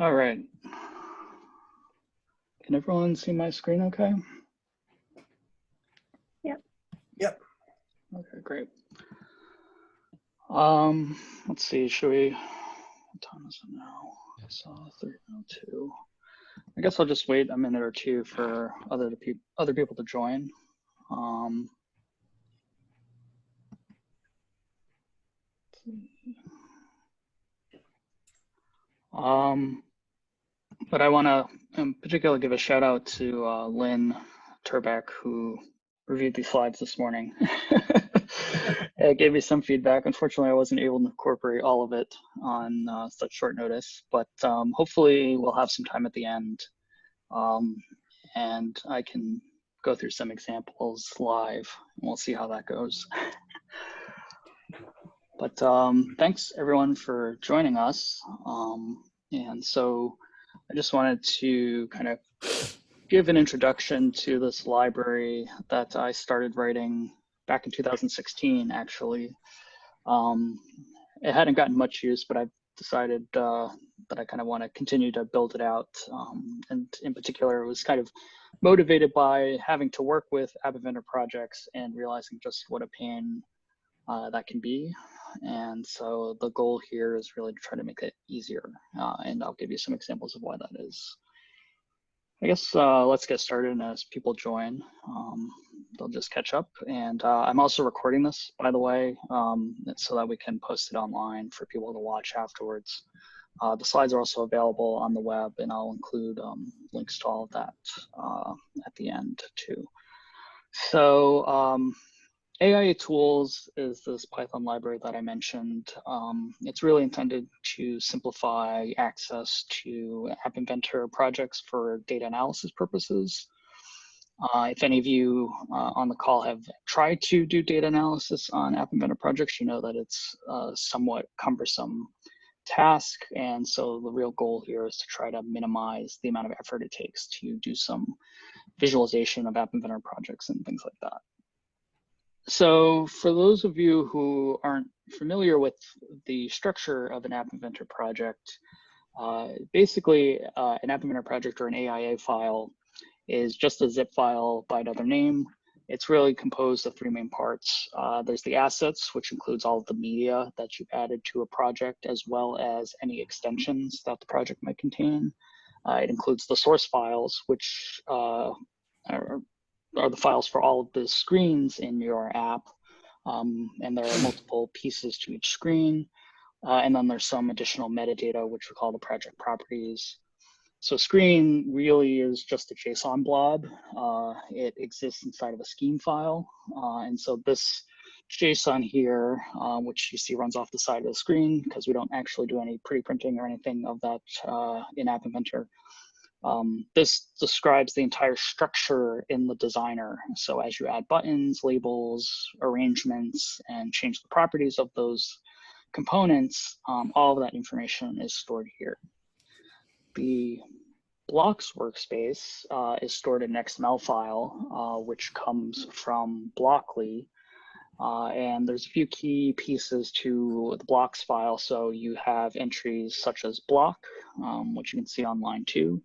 All right. Can everyone see my screen okay? Yep. Yep. Okay, great. Um, let's see, should we, what time is it now? I saw 302. I guess I'll just wait a minute or two for other people other people to join. Um, Um, but I want to in particular give a shout out to uh, Lyn Turbak, who reviewed these slides this morning. it gave me some feedback. Unfortunately, I wasn't able to incorporate all of it on uh, such short notice, but um, hopefully we'll have some time at the end um, and I can go through some examples live and we'll see how that goes. But um, thanks everyone for joining us. Um, and so I just wanted to kind of give an introduction to this library that I started writing back in 2016, actually. Um, it hadn't gotten much use, but I've decided uh, that I kind of want to continue to build it out. Um, and in particular, it was kind of motivated by having to work with App Inventor projects and realizing just what a pain uh, that can be. And so the goal here is really to try to make it easier. Uh, and I'll give you some examples of why that is. I guess uh, let's get started and as people join, um, they'll just catch up. And uh, I'm also recording this, by the way, um, so that we can post it online for people to watch afterwards. Uh, the slides are also available on the web and I'll include um, links to all of that uh, at the end too. So AIA Tools is this Python library that I mentioned. Um, it's really intended to simplify access to App Inventor projects for data analysis purposes. Uh, if any of you uh, on the call have tried to do data analysis on App Inventor projects, you know that it's a somewhat cumbersome task. And so the real goal here is to try to minimize the amount of effort it takes to do some visualization of App Inventor projects and things like that. So for those of you who aren't familiar with the structure of an App Inventor project, uh, basically uh, an App Inventor project or an AIA file is just a zip file by another name. It's really composed of three main parts. Uh, there's the assets, which includes all of the media that you've added to a project, as well as any extensions that the project might contain. Uh, it includes the source files, which uh, are are the files for all of the screens in your app. Um, and there are multiple pieces to each screen. Uh, and then there's some additional metadata, which we call the project properties. So screen really is just a JSON blob. Uh, it exists inside of a scheme file. Uh, and so this JSON here, uh, which you see runs off the side of the screen because we don't actually do any pretty-printing or anything of that uh, in App Inventor. Um, this describes the entire structure in the designer. So as you add buttons, labels, arrangements, and change the properties of those components, um, all of that information is stored here. The blocks workspace uh, is stored in an XML file, uh, which comes from Blockly. Uh, and there's a few key pieces to the blocks file. So you have entries such as block, um, which you can see on line two.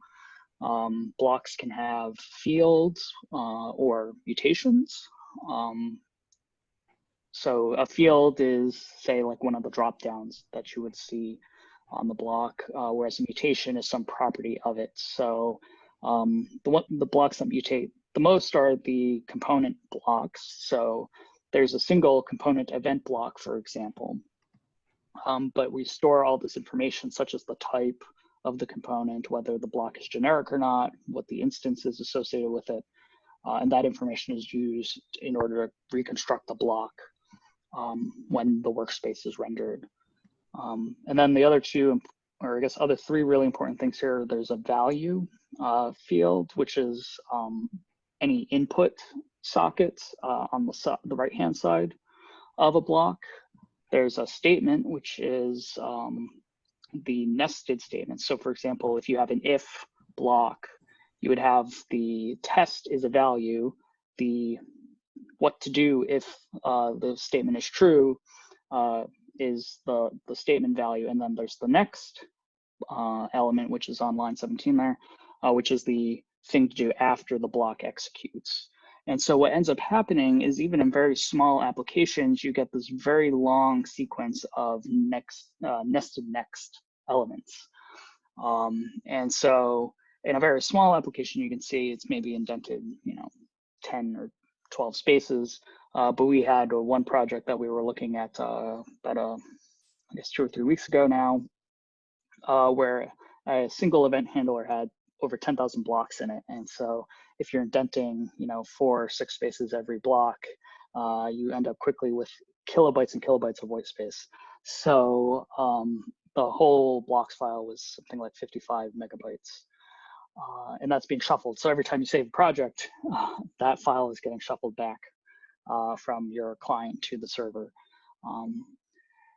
Um, blocks can have fields uh, or mutations. Um, so a field is, say, like one of the drop downs that you would see on the block, uh, whereas a mutation is some property of it. So um, the, the blocks that mutate the most are the component blocks. So there's a single component event block, for example. Um, but we store all this information, such as the type, of the component, whether the block is generic or not, what the instance is associated with it. Uh, and that information is used in order to reconstruct the block um, when the workspace is rendered. Um, and then the other two, or I guess other three really important things here, there's a value uh, field, which is um, any input sockets uh, on the, so the right-hand side of a block. There's a statement, which is um, the nested statements. So for example, if you have an if block, you would have the test is a value, the what to do if uh, the statement is true uh, is the, the statement value, and then there's the next uh, element, which is on line 17 there, uh, which is the thing to do after the block executes. And so what ends up happening is even in very small applications, you get this very long sequence of next uh, nested next elements. Um, and so in a very small application, you can see it's maybe indented, you know, 10 or 12 spaces. Uh, but we had one project that we were looking at uh, about, uh, I guess, two or three weeks ago now, uh, where a single event handler had over 10,000 blocks in it. And so if you're indenting, you know, four or six spaces every block, uh, you end up quickly with kilobytes and kilobytes of white space. So um, the whole blocks file was something like 55 megabytes. Uh, and that's being shuffled. So every time you save a project, uh, that file is getting shuffled back uh, from your client to the server. Um,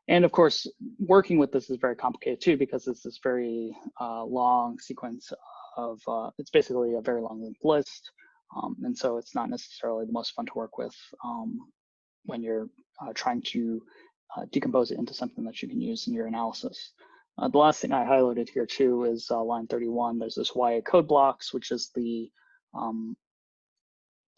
and of course, working with this is very complicated too, because it's this very uh, long sequence of, uh, it's basically a very long linked list. Um, and so it's not necessarily the most fun to work with um, when you're uh, trying to decompose it into something that you can use in your analysis. Uh, the last thing I highlighted here too is uh, line 31. There's this yacodeblocks, which is the um,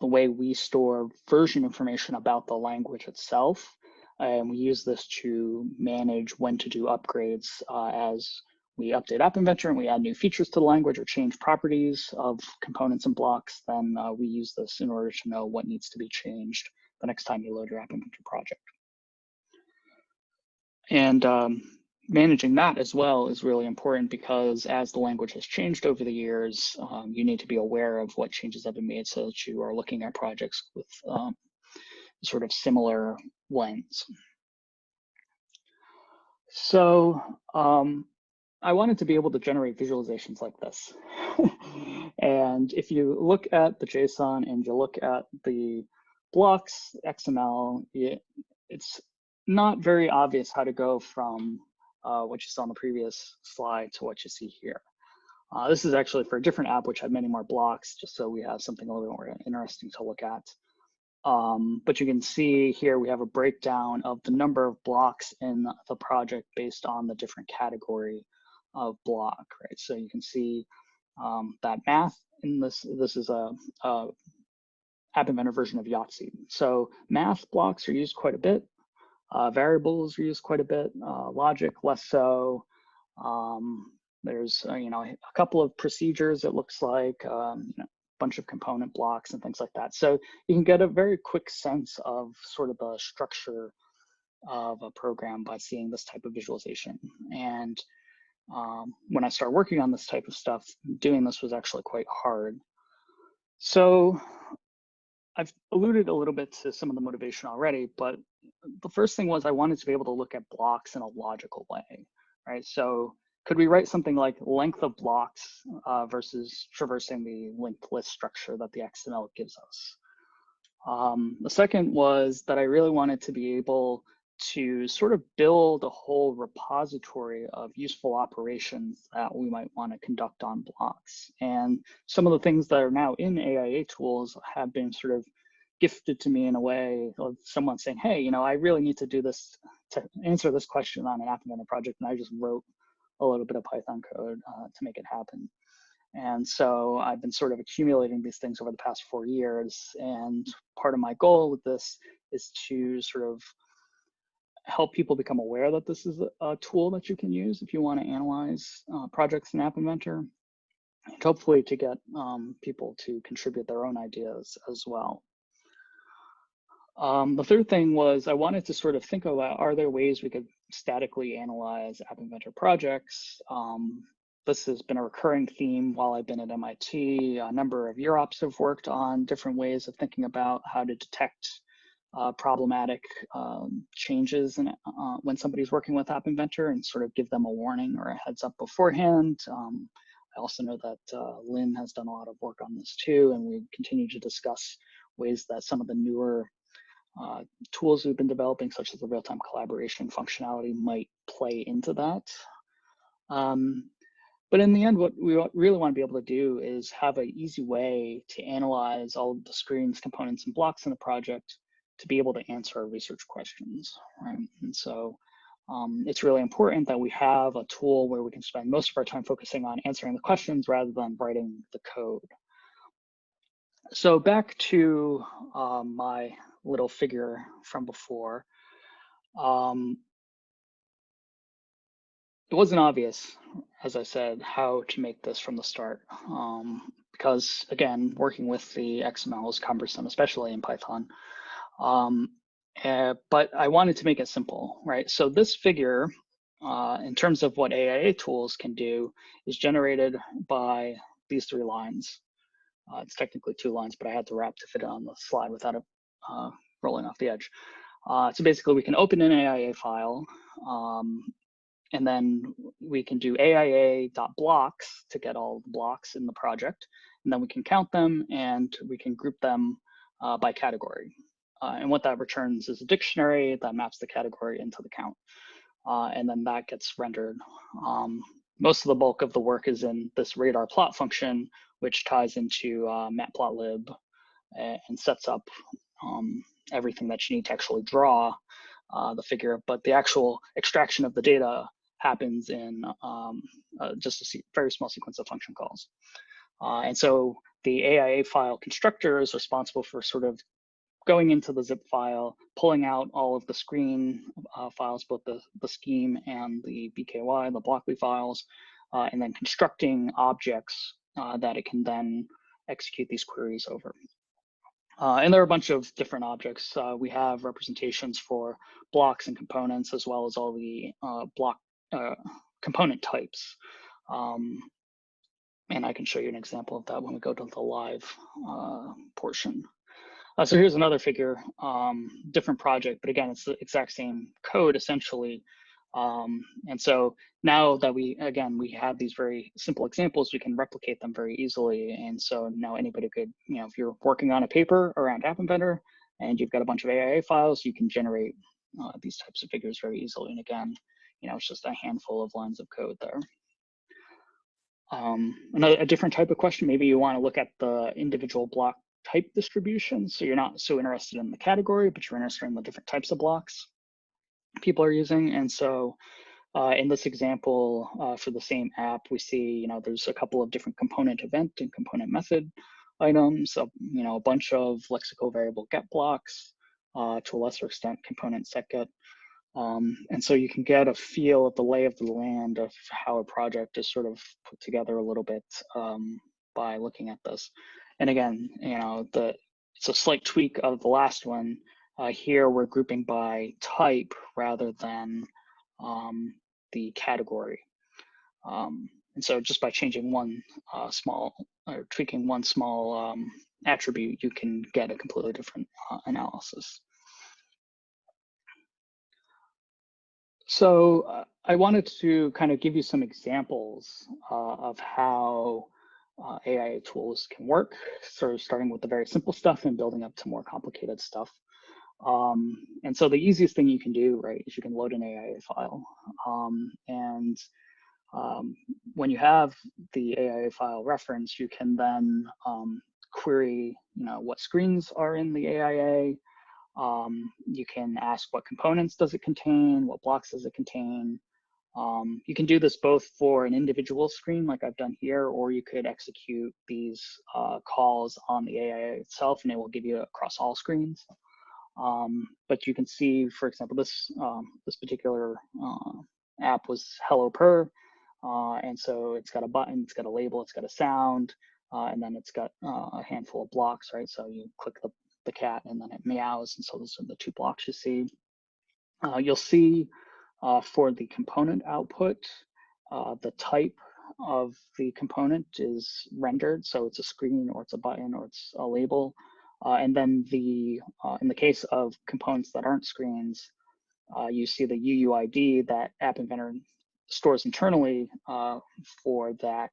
the way we store version information about the language itself. And we use this to manage when to do upgrades uh, as we update App Inventor and we add new features to the language or change properties of components and blocks, then uh, we use this in order to know what needs to be changed the next time you load your App Inventor project. And um, managing that as well is really important because as the language has changed over the years, um, you need to be aware of what changes have been made so that you are looking at projects with um, sort of similar lens. So um, I wanted to be able to generate visualizations like this. and if you look at the JSON and you look at the blocks XML, it, it's not very obvious how to go from uh, what you saw on the previous slide to what you see here. Uh, this is actually for a different app, which had many more blocks, just so we have something a little bit more interesting to look at. Um, but you can see here we have a breakdown of the number of blocks in the project based on the different category of block, right? So you can see um, that math in this, this is a, a App Inventor version of Yahtzee. So math blocks are used quite a bit. Uh, variables are used quite a bit, uh, logic less so. Um, there's, uh, you know, a couple of procedures it looks like, um, you know, a bunch of component blocks and things like that. So you can get a very quick sense of sort of the structure of a program by seeing this type of visualization. And um, when I started working on this type of stuff, doing this was actually quite hard. So I've alluded a little bit to some of the motivation already, but the first thing was I wanted to be able to look at blocks in a logical way, right? So could we write something like length of blocks uh, versus traversing the linked list structure that the XML gives us? Um, the second was that I really wanted to be able to sort of build a whole repository of useful operations that we might want to conduct on blocks. And some of the things that are now in AIA tools have been sort of gifted to me in a way of someone saying, hey, you know, I really need to do this to answer this question on an App project. And I just wrote a little bit of Python code uh, to make it happen. And so I've been sort of accumulating these things over the past four years. And part of my goal with this is to sort of help people become aware that this is a, tool that you can use if you want to analyze uh, projects in App Inventor, and hopefully to get um, people to contribute their own ideas as well. Um, the third thing was I wanted to sort of think about, are there ways we could statically analyze App Inventor projects? Um, this has been a recurring theme while I've been at MIT. A number of UROPs have worked on different ways of thinking about how to detect uh, problematic um, changes in, uh, when somebody's working with App Inventor and sort of give them a warning or a heads up beforehand. Um, I also know that uh, Lyn has done a lot of work on this too, and we continue to discuss ways that some of the newer uh, tools we've been developing, such as the real-time collaboration functionality, might play into that. Um, but in the end, what we really want to be able to do is have an easy way to analyze all of the screens, components, and blocks in the project to be able to answer our research questions, right? And so um, it's really important that we have a tool where we can spend most of our time focusing on answering the questions rather than writing the code. So back to um, my little figure from before. Um, it wasn't obvious, as I said, how to make this from the start. Um, because again, working with the XML is cumbersome, especially in Python. Um, uh, but I wanted to make it simple, right? So this figure, uh, in terms of what AIA tools can do, is generated by these three lines. Uh, it's technically two lines, but I had to wrap to fit it on the slide without it uh, rolling off the edge. Uh, so basically, we can open an AIA file, um, and then we can do AIA.blocks to get all the blocks in the project, and then we can count them and we can group them uh, by category. Uh, and what that returns is a dictionary that maps the category into the count. Uh, and then that gets rendered. Um, most of the bulk of the work is in this radar plot function, which ties into uh, matplotlib and sets up um, everything that you need to actually draw uh, the figure. But the actual extraction of the data happens in um, uh, just a very small sequence of function calls. Uh, and so the AIA file constructor is responsible for sort of going into the zip file, pulling out all of the screen uh, files, both the, the scheme and the BKY, the Blockly files, uh, and then constructing objects uh, that it can then execute these queries over. Uh, and there are a bunch of different objects. Uh, we have representations for blocks and components, as well as all the uh, block component types. Um, and I can show you an example of that when we go to the live portion. Uh, so here's another figure, um, different project, but again, it's the exact same code essentially. Um, and so now that we, again, we have these very simple examples, we can replicate them very easily. And so now anybody could, you know, if you're working on a paper around App Inventor and you've got a bunch of AIA files, you can generate uh, these types of figures very easily. And again, you know, it's just a handful of lines of code there. Um, another a different type of question, maybe you want to look at the individual block type distribution. So you're not so interested in the category, but you're interested in the different types of blocks people are using. And so uh, in this example, uh, for the same app, we see, you know, there's a couple of different component event and component method items, you know, a bunch of lexical variable get blocks, uh, to a lesser extent, component set get. Um, and so you can get a feel of the lay of the land of how a project is sort of put together a little bit um, by looking at this. And again, you know, the it's a slight tweak of the last one. Uh, here we're grouping by type rather than um, the category. Um, and so just by changing one uh, small or tweaking one small um, attribute, you can get a completely different uh, analysis. So uh, I wanted to kind of give you some examples uh, of how uh, AIA tools can work, So starting with the very simple stuff and building up to more complicated stuff. Um, and so the easiest thing you can do, right, is you can load an AIA file. Um, and um, when you have the AIA file reference, you can then um, query, you know, what screens are in the AIA. Um, you can ask what components does it contain, what blocks does it contain, um, you can do this both for an individual screen like I've done here, or you could execute these uh, calls on the AI itself and it will give you across all screens. Um, but you can see, for example, this um, this particular uh, app was HelloPurr, uh, and so it's got a button, it's got a label, it's got a sound, uh, and then it's got uh, a handful of blocks, right? So you click the, the cat and then it meows, and so those are the two blocks you see. Uh, you'll see uh, for the component output, uh, the type of the component is rendered. So it's a screen or it's a button or it's a label. Uh, and then the, uh, in the case of components that aren't screens, uh, you see the UUID that App Inventor stores internally uh, for that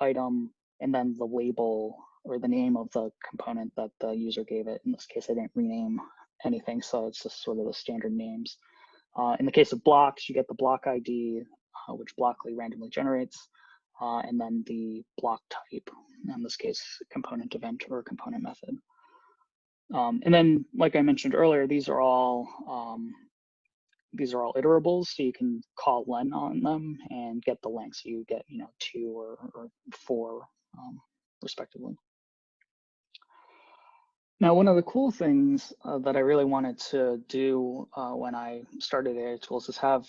item, and then the label or the name of the component that the user gave it. In this case, I didn't rename anything, so it's just sort of the standard names. Uh, in the case of blocks, you get the block ID, uh, which Blockly randomly generates, uh, and then the block type, in this case, component event or component method. Um, and then, like I mentioned earlier, these are all um, these are all iterables, so you can call len on them and get the length. So you get, you know, two or, or four um, respectively. Now, one of the cool things uh, that I really wanted to do uh, when I started AIA Tools is have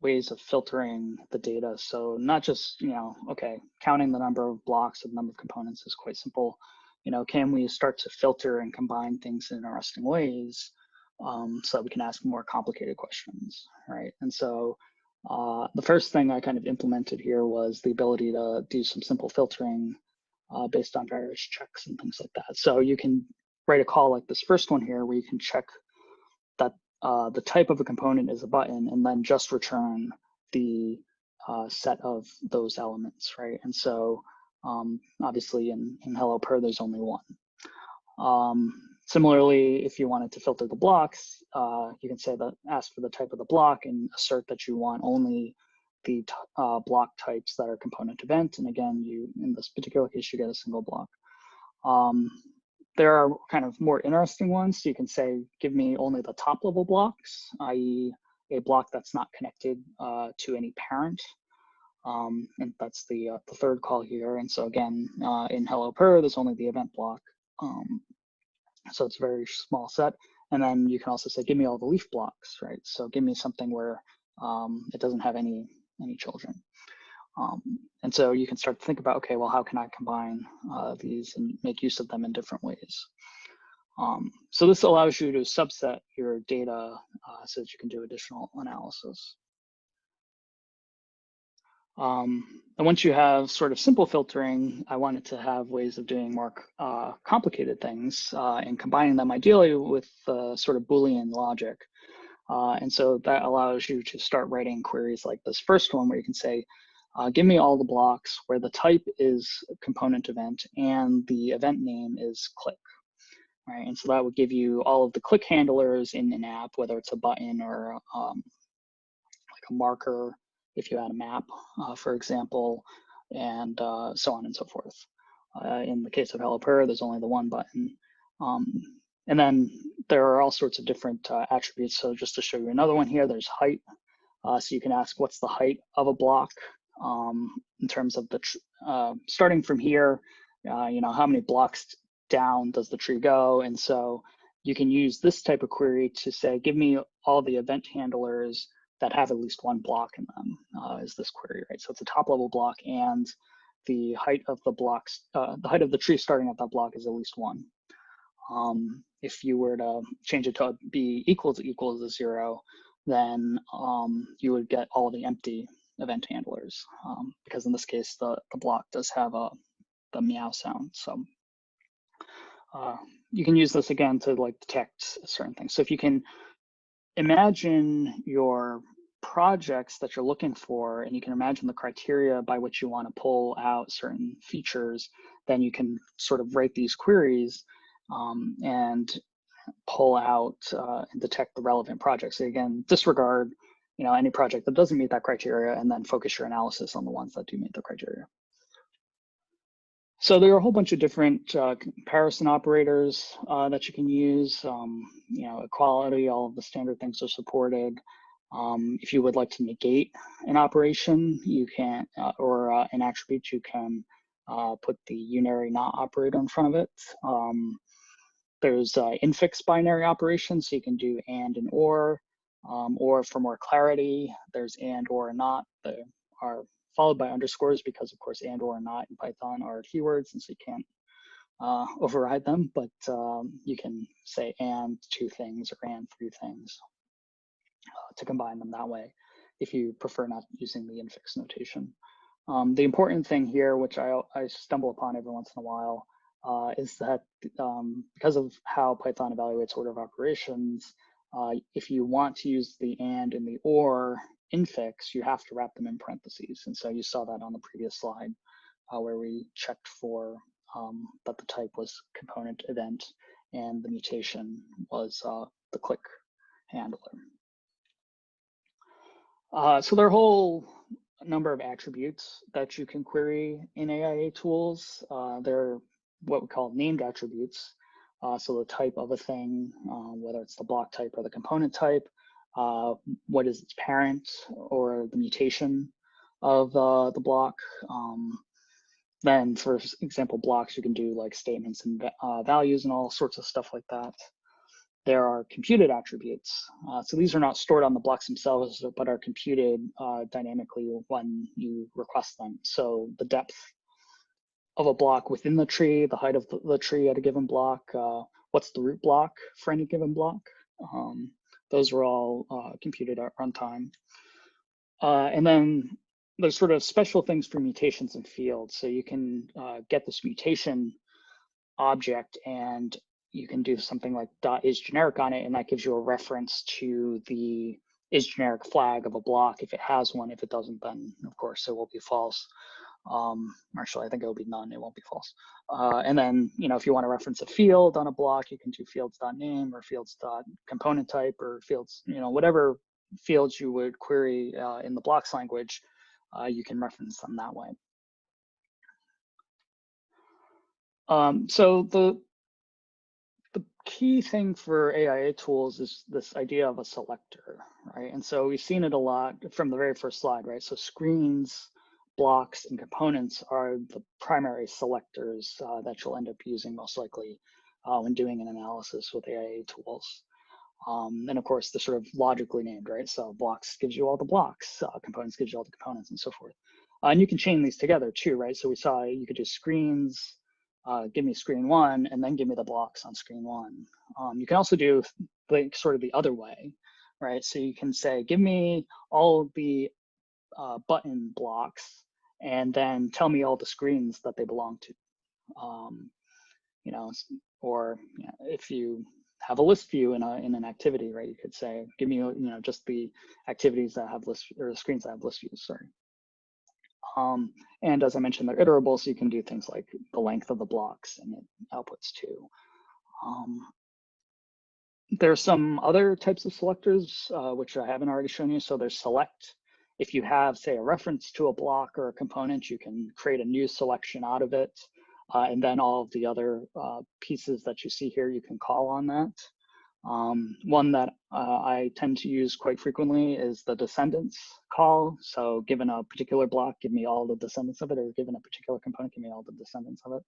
ways of filtering the data. So not just, you know, okay, counting the number of blocks, the number of components is quite simple. You know, can we start to filter and combine things in interesting ways um, so that we can ask more complicated questions, right? And so uh, the first thing I kind of implemented here was the ability to do some simple filtering uh, based on various checks and things like that. So you can write a call like this first one here where you can check that uh, the type of a component is a button and then just return the uh, set of those elements, right? And so um, obviously in, in HelloPurr, there's only one. Um, similarly, if you wanted to filter the blocks, uh, you can say that ask for the type of the block and assert that you want only the uh, block types that are component event. And again, you in this particular case, you get a single block. Um, there are kind of more interesting ones. So you can say, give me only the top level blocks, i.e. a block that's not connected uh, to any parent. Um, and that's the, uh, the third call here. And so again, uh, in HelloPurr, there's only the event block. Um, so it's a very small set. And then you can also say, give me all the leaf blocks, right? So give me something where um, it doesn't have any, any children. Um, and so you can start to think about, okay, well, how can I combine uh, these and make use of them in different ways? Um, so this allows you to subset your data uh, so that you can do additional analysis. Um, and once you have sort of simple filtering, I wanted to have ways of doing more uh, complicated things uh, and combining them ideally with uh, sort of Boolean logic. Uh, and so that allows you to start writing queries like this first one where you can say, uh, give me all the blocks where the type is component event and the event name is click. Right, and so that would give you all of the click handlers in an app, whether it's a button or um, like a marker, if you had a map, uh, for example, and uh, so on and so forth. Uh, in the case of HelloPurr, there's only the one button. Um, and then there are all sorts of different uh, attributes. So just to show you another one here, there's height. Uh, so you can ask what's the height of a block um, in terms of the uh, starting from here, uh, you know, how many blocks down does the tree go? And so you can use this type of query to say, give me all the event handlers that have at least one block in them uh, is this query, right? So it's a top level block and the height of the blocks, uh, the height of the tree starting at that block is at least one. Um, if you were to change it to be equal to equal to zero, then um, you would get all the empty event handlers um, because in this case the, the block does have a the meow sound so uh, you can use this again to like detect certain things. So if you can imagine your projects that you're looking for and you can imagine the criteria by which you want to pull out certain features then you can sort of write these queries um, and pull out uh, and detect the relevant projects. So again disregard you know, any project that doesn't meet that criteria and then focus your analysis on the ones that do meet the criteria. So there are a whole bunch of different uh, comparison operators uh, that you can use. Um, you know, equality, all of the standard things are supported. Um, if you would like to negate an operation, you can, uh, or uh, an attribute, you can uh, put the unary not operator in front of it. Um, there's uh, infix binary operations, so you can do and and or. Um, or for more clarity, there's and or not that are followed by underscores because of course and or not in Python are keywords and so you can't uh, override them, but um, you can say and two things or and three things uh, to combine them that way if you prefer not using the infix notation. Um, the important thing here, which I, I stumble upon every once in a while, uh, is that um, because of how Python evaluates order of operations, uh, if you want to use the and and the or infix, you have to wrap them in parentheses. And so you saw that on the previous slide uh, where we checked for um, that the type was component event and the mutation was uh, the click handler. Uh, so there are a whole number of attributes that you can query in AIA tools. Uh, they're what we call named attributes. Uh, so the type of a thing, uh, whether it's the block type or the component type, uh, what is its parent or the mutation of the block. Um, then for example, blocks, you can do like statements and uh, values and all sorts of stuff like that. There are computed attributes. Uh, so these are not stored on the blocks themselves, but are computed uh, dynamically when you request them. So the depth of a block within the tree, the height of the tree at a given block, uh, what's the root block for any given block. Um, those are all uh, computed at runtime. Uh, and then there's sort of special things for mutations in fields. So you can uh, get this mutation object and you can do something like dot is generic on it, and that gives you a reference to the is generic flag of a block if it has one. If it doesn't, then of course it will be false. Um, actually, I think it will be none. It won't be false. Uh, and then, you know, if you want to reference a field on a block, you can do fields.name or fields.component type or fields, you know, whatever fields you would query uh, in the blocks language, uh, you can reference them that way. Um, so the the key thing for AIA tools is this idea of a selector, right? And so we've seen it a lot from the very first slide, right? So screens, blocks and components are the primary selectors uh, that you'll end up using most likely uh, when doing an analysis with AIA tools. Um, and of course, they're sort of logically named, right? So blocks gives you all the blocks, uh, components gives you all the components and so forth. Uh, and you can chain these together too, right? So we saw you could do screens, uh, give me screen one, and then give me the blocks on screen one. Um, you can also do like sort of the other way, right? So you can say, give me all the uh, button blocks and then tell me all the screens that they belong to. Um, you know, or you know, if you have a list view in a in an activity, right? You could say, give me you know just the activities that have list or the screens that have list views. Sorry. Um, and as I mentioned, they're iterable, so you can do things like the length of the blocks and it outputs too. Um, there are some other types of selectors, uh, which I haven't already shown you. So there's select, if you have, say, a reference to a block or a component, you can create a new selection out of it. Uh, and then all of the other uh, pieces that you see here, you can call on that. Um, one that uh, I tend to use quite frequently is the descendants call. So given a particular block, give me all the descendants of it, or given a particular component, give me all the descendants of it.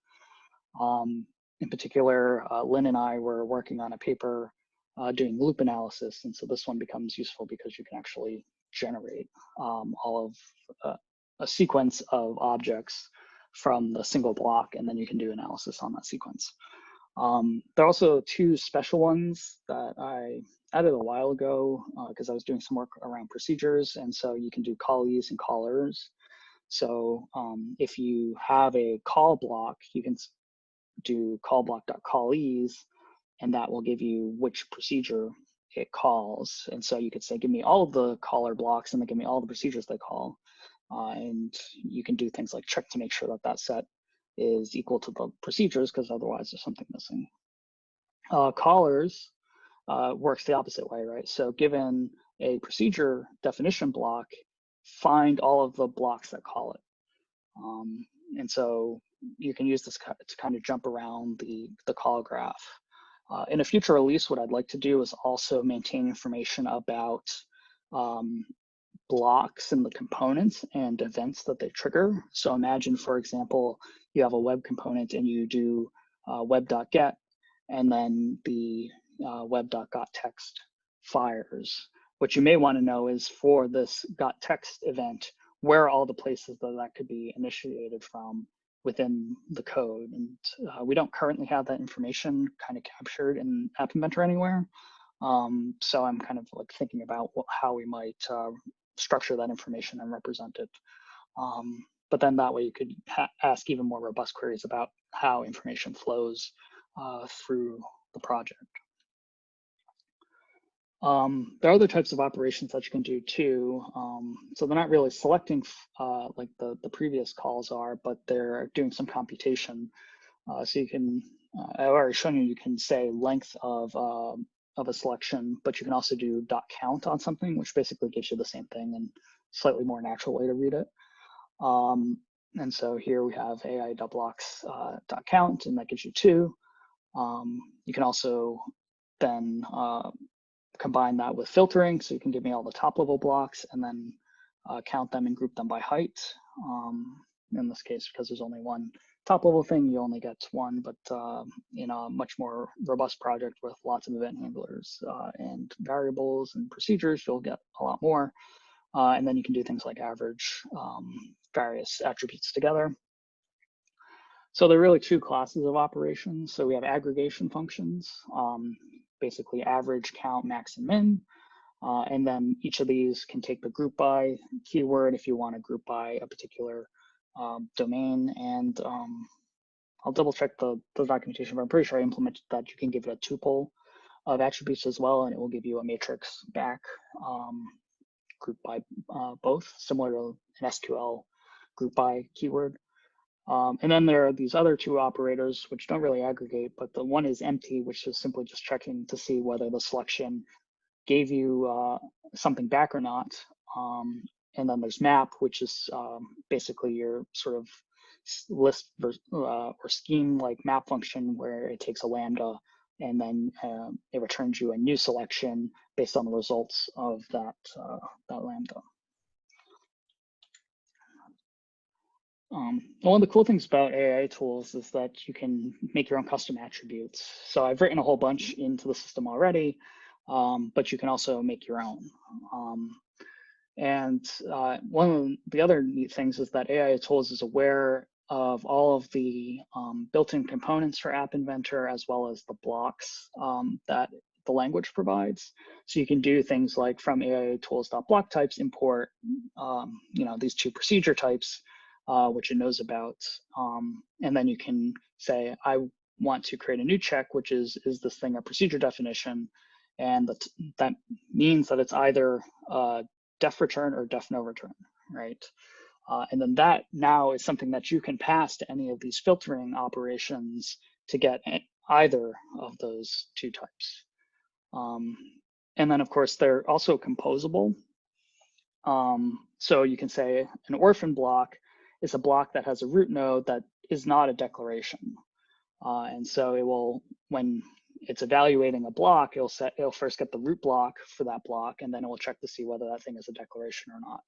Um, in particular, uh, Lyn and I were working on a paper uh, doing loop analysis. And so this one becomes useful because you can actually generate um, all of uh, a sequence of objects from the single block, and then you can do analysis on that sequence. Um, there are also two special ones that I added a while ago because uh, I was doing some work around procedures, and so you can do callees and callers. So um, if you have a call block, you can do call block.callees, and that will give you which procedure it calls. And so you could say, give me all of the caller blocks and then give me all the procedures they call. Uh, and you can do things like check to make sure that that set is equal to the procedures because otherwise there's something missing. Uh, callers uh, works the opposite way, right? So given a procedure definition block, find all of the blocks that call it. Um, and so you can use this to kind of jump around the, the call graph. Uh, in a future release, what I'd like to do is also maintain information about um, blocks and the components and events that they trigger. So imagine, for example, you have a web component and you do uh, web.get and then the uh, web.GotText fires. What you may want to know is for this GotText event, where are all the places that that could be initiated from within the code. And uh, we don't currently have that information kind of captured in App Inventor anywhere. Um, so I'm kind of like thinking about what, how we might uh, structure that information and represent it. Um, but then that way you could ask even more robust queries about how information flows uh, through the project. Um, there are other types of operations that you can do too. Um, so they're not really selecting uh, like the, the previous calls are, but they're doing some computation. Uh, so you can, uh, I've already shown you, you can say length of, um, of a selection, but you can also do dot count on something, which basically gives you the same thing and slightly more natural way to read it. Um, and so here we have AI dot blocks uh, dot count, and that gives you two. Um, you can also then uh, combine that with filtering, so you can give me all the top level blocks and then uh, count them and group them by height. Um, in this case, because there's only one top level thing, you only get one, but uh, in a much more robust project with lots of event handlers uh, and variables and procedures, you'll get a lot more. Uh, and then you can do things like average um, various attributes together. So there are really two classes of operations. So we have aggregation functions, um, basically average, count, max, and min. Uh, and then each of these can take the group by keyword if you want to group by a particular um, domain. And um, I'll double check the, the documentation, but I'm pretty sure I implemented that you can give it a tuple of attributes as well, and it will give you a matrix back um, grouped by uh, both, similar to an SQL group by keyword. Um, and then there are these other two operators which don't really aggregate, but the one is empty, which is simply just checking to see whether the selection gave you uh, something back or not. Um, and then there's map, which is um, basically your sort of list uh, or scheme like map function where it takes a lambda and then uh, it returns you a new selection based on the results of that, uh, that lambda. Um, one of the cool things about AIA tools is that you can make your own custom attributes. So I've written a whole bunch into the system already, um, but you can also make your own. Um, and uh, one of the other neat things is that AIA tools is aware of all of the um, built-in components for App Inventor as well as the blocks um, that the language provides. So you can do things like from AIA tools.block types import, um, you know, these two procedure types, uh, which it knows about. Um, and then you can say, I want to create a new check, which is, is this thing a procedure definition? And that, that means that it's either uh, def return or def no return, right? Uh, and then that now is something that you can pass to any of these filtering operations to get either of those two types. Um, and then of course, they're also composable. Um, so you can say an orphan block is a block that has a root node that is not a declaration. Uh, and so it will, when it's evaluating a block, it'll set, it'll first get the root block for that block, and then it will check to see whether that thing is a declaration or not.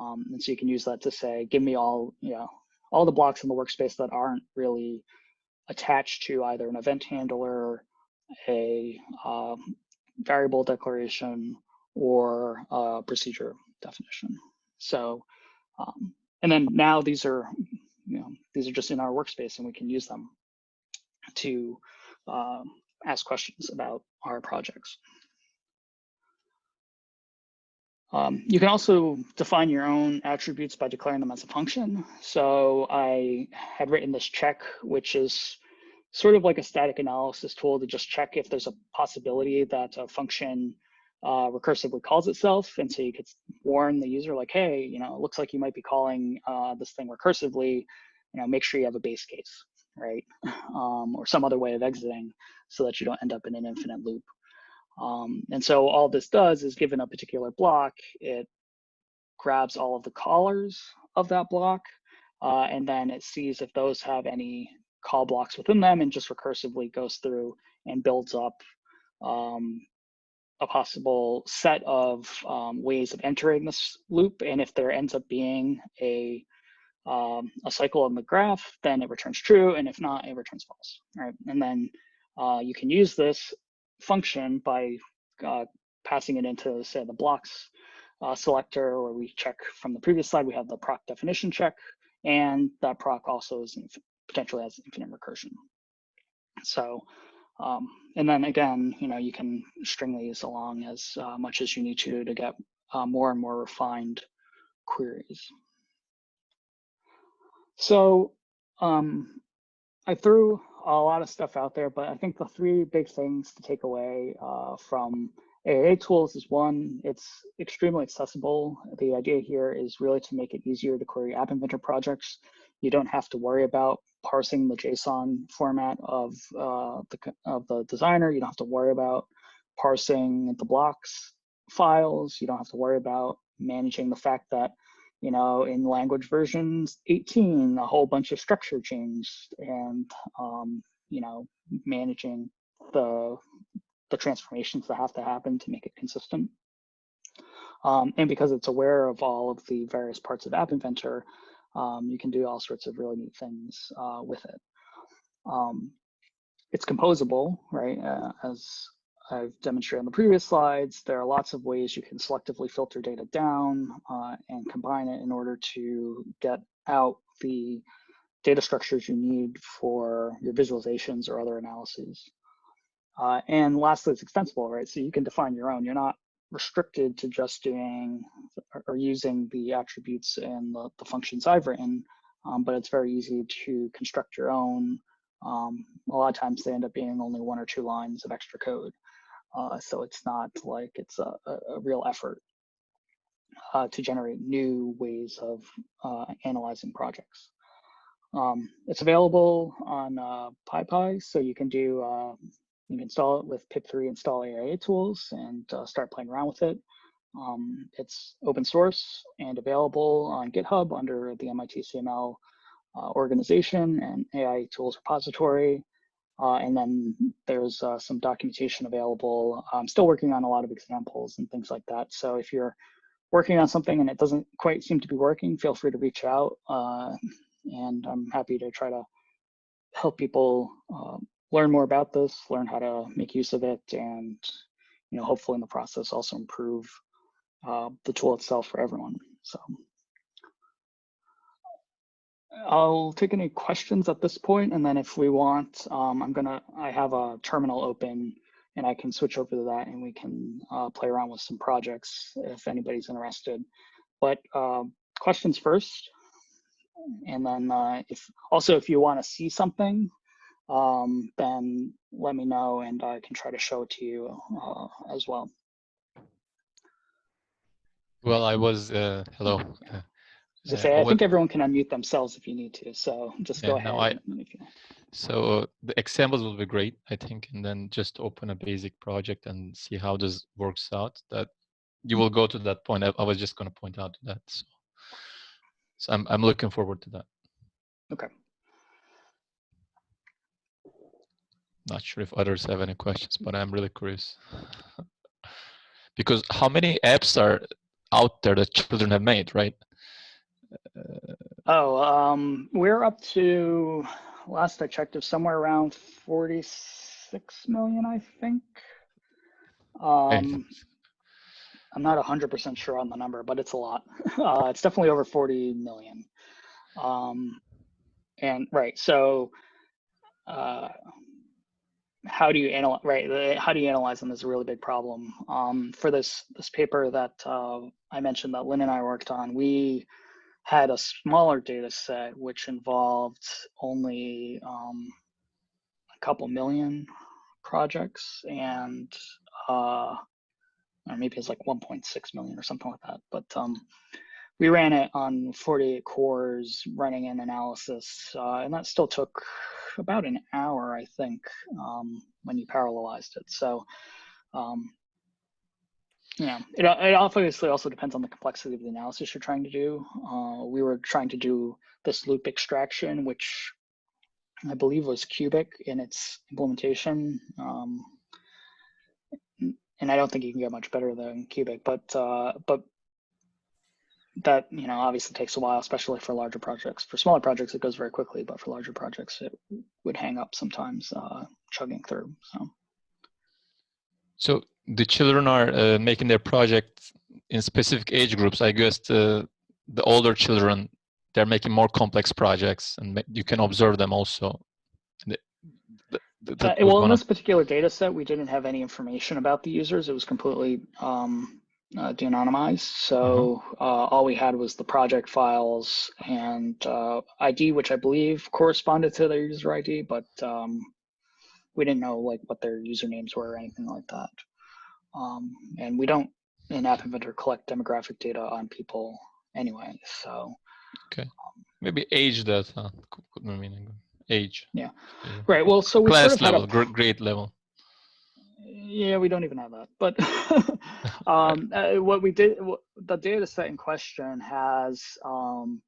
Um, and so you can use that to say, give me all, you know, all the blocks in the workspace that aren't really attached to either an event handler, a um, variable declaration, or a procedure definition. So, um, and then now these are, you know, these are just in our workspace and we can use them to um, ask questions about our projects. Um, you can also define your own attributes by declaring them as a function. So I had written this check, which is sort of like a static analysis tool to just check if there's a possibility that a function uh, recursively calls itself. And so you could warn the user like, hey, you know, it looks like you might be calling uh, this thing recursively, you know, make sure you have a base case, right? Um, or some other way of exiting so that you don't end up in an infinite loop. Um, and so all this does is given a particular block, it grabs all of the callers of that block, uh, and then it sees if those have any call blocks within them and just recursively goes through and builds up um, a possible set of um, ways of entering this loop. And if there ends up being a um, a cycle on the graph, then it returns true. And if not, it returns false, right? And then uh, you can use this function by uh, passing it into, say, the blocks uh, selector, where we check from the previous slide, we have the proc definition check, and that proc also is potentially has infinite recursion. So, um, and then again, you know, you can string these along as uh, much as you need to to get uh, more and more refined queries. So um, I threw a lot of stuff out there, but I think the three big things to take away uh, from AIA tools is one, it's extremely accessible. The idea here is really to make it easier to query App Inventor projects. You don't have to worry about parsing the JSON format of, uh, the, of the designer. You don't have to worry about parsing the blocks files. You don't have to worry about managing the fact that you know, in language versions 18, a whole bunch of structure changed and, um, you know, managing the the transformations that have to happen to make it consistent. Um, and because it's aware of all of the various parts of App Inventor, um, you can do all sorts of really neat things uh, with it. Um, it's composable, right? Uh, as I've demonstrated on the previous slides, there are lots of ways you can selectively filter data down uh, and combine it in order to get out the data structures you need for your visualizations or other analyses. Uh, and lastly, it's extensible, right? So you can define your own. You're not restricted to just doing or using the attributes and the, the functions I've written, um, but it's very easy to construct your own. Um, a lot of times they end up being only one or two lines of extra code. Uh, so it's not like it's a, a real effort uh, to generate new ways of uh, analyzing projects. Um, it's available on uh, PyPI, so you can do uh, you can install it with pip3 install AIA tools and uh, start playing around with it. Um, it's open source and available on GitHub under the MIT CML uh, organization and AIA tools repository. Uh, and then there's uh, some documentation available. I'm still working on a lot of examples and things like that. So if you're working on something and it doesn't quite seem to be working, feel free to reach out. Uh, and I'm happy to try to help people uh, learn more about this, learn how to make use of it, and you know, hopefully in the process also improve uh, the tool itself for everyone. So I'll take any questions at this point, and then if we want, um, I'm gonna, I have a terminal open and I can switch over to that and we can uh, play around with some projects if anybody's interested. But uh, questions first, and then uh, if also if you want to see something, um, then let me know and I can try to show it to you uh, as well. Well, I was, uh, hello. Uh, I, say, I think everyone can unmute themselves if you need to, so just yeah, go ahead. No, I, so the examples will be great, I think, and then just open a basic project and see how this works out. That you will go to that point. I, I was just going to point out that. So, so I'm I'm looking forward to that. Okay. Not sure if others have any questions, but I'm really curious. because how many apps are out there that children have made, right? Oh, um, we're up to, last I checked, is somewhere around 46 million, I think. Um, I'm not 100% sure on the number, but it's a lot. Uh, it's definitely over 40 million. Um, and right, so uh, how do you analyze right how do you analyze them is a really big problem. Um, for this this paper that uh, i mentioned that Lyn and i worked on we had a smaller data set which involved only um, a couple million projects and uh, or maybe it's like 1.6 million or something like that but um, we ran it on 48 cores running an analysis uh, and that still took about an hour i think um, when you parallelized it. So um, yeah it, it obviously also depends on the complexity of the analysis you're trying to do. Uh, we were trying to do this loop extraction which i believe was cubic in its implementation um, and i don't think you can get much better than cubic but uh, but that you know obviously takes a while, especially for larger projects. For smaller projects, it goes very quickly, but for larger projects, it would hang up sometimes uh, chugging through. So, so the children are uh, making their project in specific age groups. I guess the the older children they're making more complex projects, and you can observe them also. The, the, the, uh, well, in this particular data set, we didn't have any information about the users. It was completely um, uh, de-anonymized. So mm-hmm. uh, all we had was the project files and uh, ID, which I believe corresponded to their user ID, but um, we didn't know like what their usernames were or anything like that. Um, and we don't in App Inventor collect demographic data on people anyway. So okay, um, maybe age data could mean age. Yeah, right. Well, so we class sort of level, a, grade level yeah, we don't even have that. But um, uh, what we did, the data set in question has um,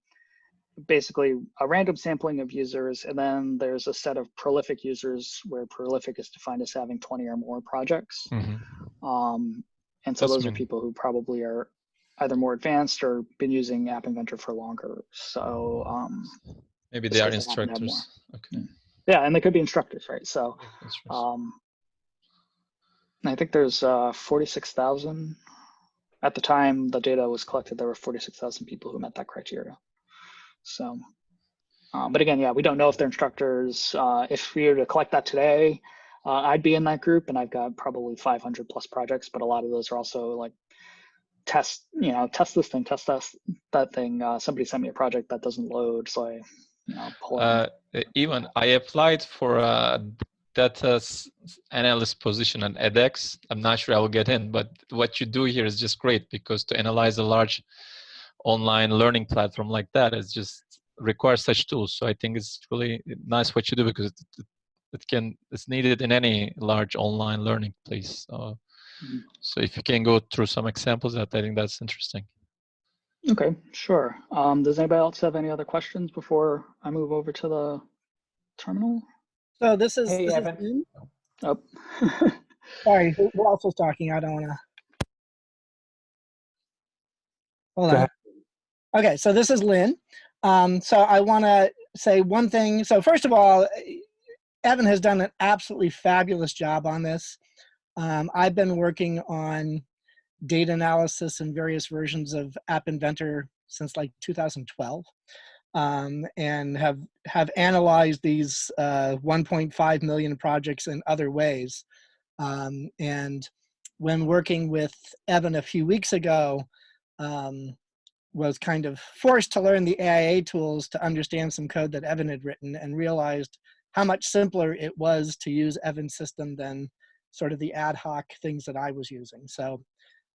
basically a random sampling of users, and then there's a set of prolific users where prolific is defined as having 20 or more projects. Mhm. Um, and so That's those are people who probably are either more advanced or been using App Inventor for longer. So um, Maybe they are because they happen to have more. instructors. Okay. yeah, and they could be instructors, right? So um, I think there's uh, 46,000. At the time the data was collected, there were 46,000 people who met that criteria. So, um, but again, yeah, we don't know if they're instructors. Uh, if we were to collect that today, uh, I'd be in that group, and I've got probably 500 plus projects. But a lot of those are also like test, you know, test this thing, test that that thing. Uh, somebody sent me a project that doesn't load, so I, you know, pull it. Uh, even I applied for a data s- analyst position on edX. I'm not sure I will get in, but what you do here is just great because to analyze a large online learning platform like that is just requires such tools. So I think it's really nice what you do because it, it, it can it's needed in any large online learning place. So, Mhm. so if you can go through some examples, that I think that's interesting. Okay, sure. Um, does anybody else have any other questions before I move over to the terminal? So this is, Hey, this is Evan. Lyn. Oh. sorry, who, who else was talking? I don't wanna. Hold on. Okay, so this is Lyn. Um, so I wanna say one thing. So first of all, Evan has done an absolutely fabulous job on this. Um, I've been working on data analysis and various versions of App Inventor since like 2012 um, and have have analyzed these uh, 1.5 million projects in other ways. Um, and when working with Evan a few weeks ago, um, was kind of forced to learn the AIA tools to understand some code that Evan had written and realized how much simpler it was to use Evan's system than sort of the ad hoc things that I was using. So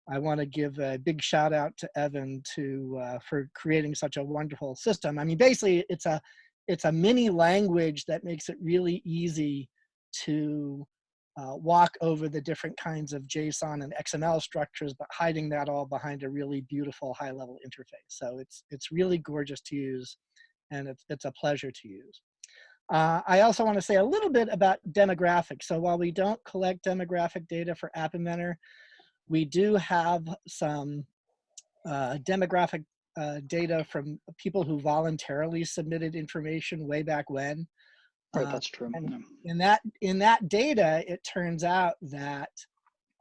I want to give a big shout out to Evan to uh, for creating such a wonderful system. I mean, basically, it's a it's a mini language that makes it really easy to uh, walk over the different kinds of JSON and XML structures, but hiding that all behind a really beautiful high-level interface. So it's it's really gorgeous to use, and it's it's a pleasure to use. Uh, I also want to say a little bit about demographics. So while we don't collect demographic data for App Inventor, we do have some uh, demographic uh, data from people who voluntarily submitted information way back when. Right, Uh, that's true. and- in that in that data, it turns out that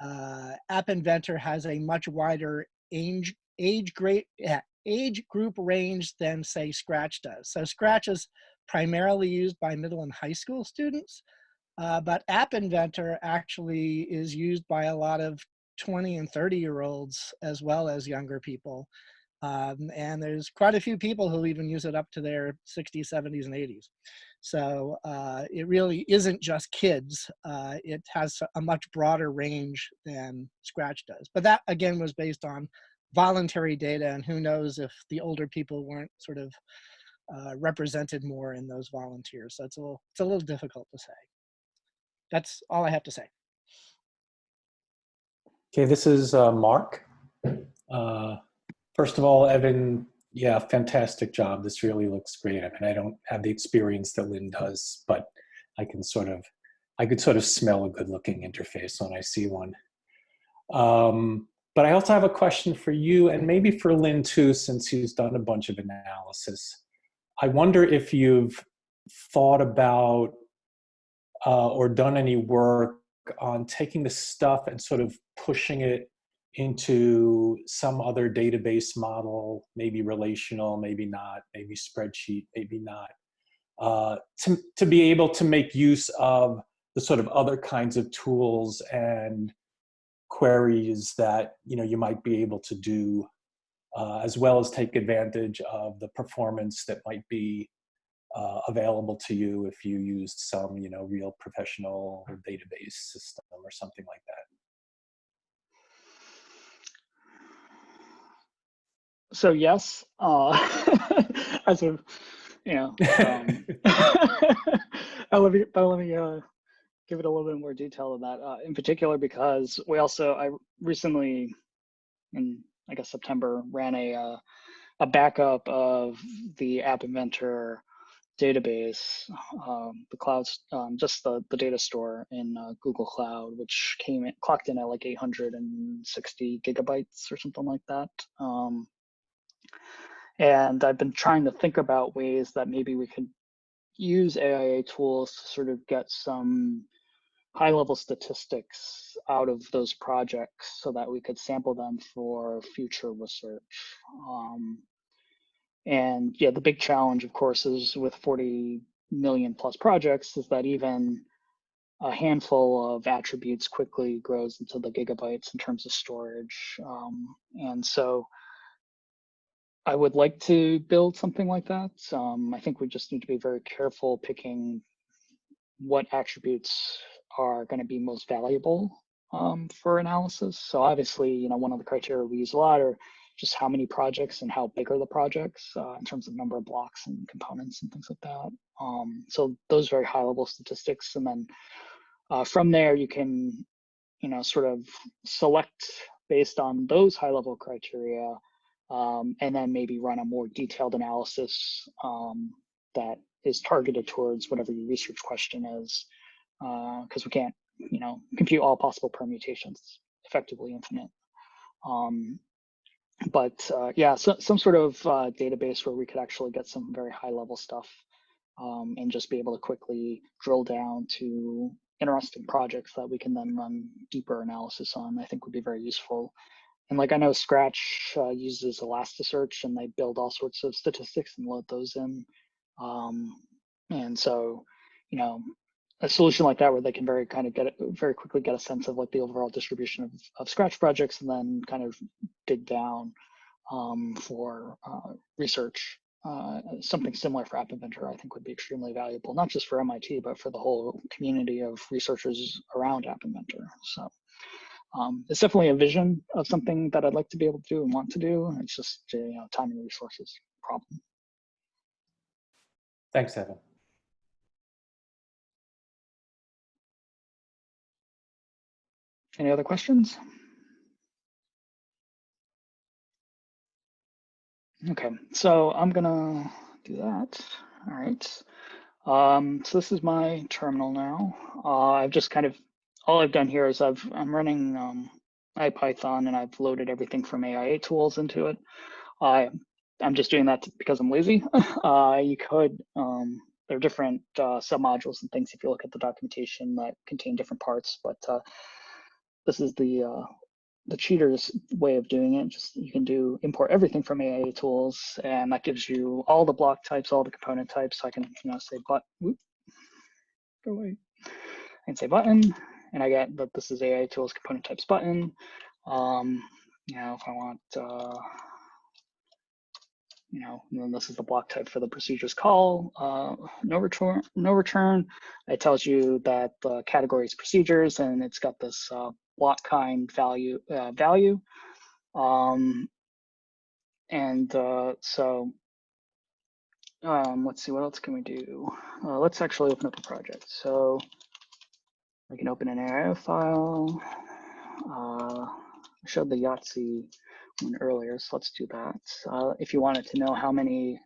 uh, App Inventor has a much wider age age yeah, age group range than say Scratch does. So Scratch is primarily used by middle and high school students, uh, but App Inventor actually is used by a lot of 20 and 30 year olds as well as younger people. Um, and there's quite a few people who even use it up to their 60s, 70s, and 80s. So uh, it really isn't just kids. Uh, it has a much broader range than Scratch does. But that again was based on voluntary data, and who knows if the older people weren't sort of uh, represented more in those volunteers. So it's a little, it's a little difficult to say. That's all I have to say. Okay, this is uh, Mark. Uh, first of all, Evan, yeah, fantastic job. This really looks great. I mean, I don't have the experience that Lyn does, but I can sort of, I could sort of smell a good-looking interface when I see one. Um, but I also have a question for you, and maybe for Lyn too, since he's done a bunch of analysis. I wonder if you've thought about uh, or done any work on taking the stuff and sort of pushing it into some other database model, maybe relational, maybe not, maybe spreadsheet, maybe not, uh, to, to be able to make use of the sort of other kinds of tools and queries that you know you might be able to do, uh, as well as take advantage of the performance that might be uh, available to you if you used some, you know, real professional database system or something like that. So yes, uh, as a, you know, um, let me, let me uh, give it a little bit more detail than that. Uh, in particular, because we also I recently, in I guess September, ran a uh, a backup of the App Inventor database, um, the clouds, um, just the, the data store in uh, Google Cloud, which came in, clocked in at like 860 gigabytes or something like that. Um, and I've been trying to think about ways that maybe we could use AIA tools to sort of get some high level statistics out of those projects so that we could sample them for future research. Um, and yeah, the big challenge, of course, is with 40 million plus projects is that even a handful of attributes quickly grows into the gigabytes in terms of storage. Um, and so I would like to build something like that. Um, I think we just need to be very careful picking what attributes are going to be most valuable um, for analysis. So obviously, you know, one of the criteria we use a lot are just how many projects and how big are the projects uh, in terms of number of blocks and components and things like that. Um, so those very high level statistics. And then uh, from there, you can, you know, sort of select based on those high level criteria um, and then maybe run a more detailed analysis um, that is targeted towards whatever your research question is because uh, we can't, you know, compute all possible permutations, effectively infinite. Um, but uh, yeah, so, some sort of uh, database where we could actually get some very high level stuff um, and just be able to quickly drill down to interesting projects that we can then run deeper analysis on, I think would be very useful. And like I know Scratch uh, uses Elasticsearch and they build all sorts of statistics and load those in. Um, and so, you know, a solution like that where they can very kind of get it very quickly get a sense of like the overall distribution of, of scratch projects and then kind of dig down um, for uh, research uh, something similar for app inventor i think would be extremely valuable not just for mit but for the whole community of researchers around app inventor so um, it's definitely a vision of something that i'd like to be able to do and want to do. It's just you know time and resources problem. Thanks evan Any other questions? Okay, so I'm gonna do that. All right. Um, so this is my terminal now. Uh, I've just kind of, all I've done here is I've, I'm running um, IPython and I've loaded everything from AIA tools into it. I, I'm just doing that because I'm lazy. uh, you could, um, there are different uh, submodules and things if you look at the documentation that contain different parts, but uh, this is the uh, the cheater's way of doing it. Just you can do import everything from AIA tools, and that gives you all the block types, all the component types. So I can you know say but whoop, go away. Say button, and I get that this is AIA tools component types button. Um, you know, if I want, uh, you know, and then this is the block type for the procedures call. Uh, no return, no return. It tells you that the category is procedures, and it's got this uh, block kind value uh, value. Um, and uh, so um, let's see, what else can we do? Uh, let's actually open up a project. So I can open an AIA file. Uh, I showed the Yahtzee one earlier, so let's do that. Uh, if you wanted to know how many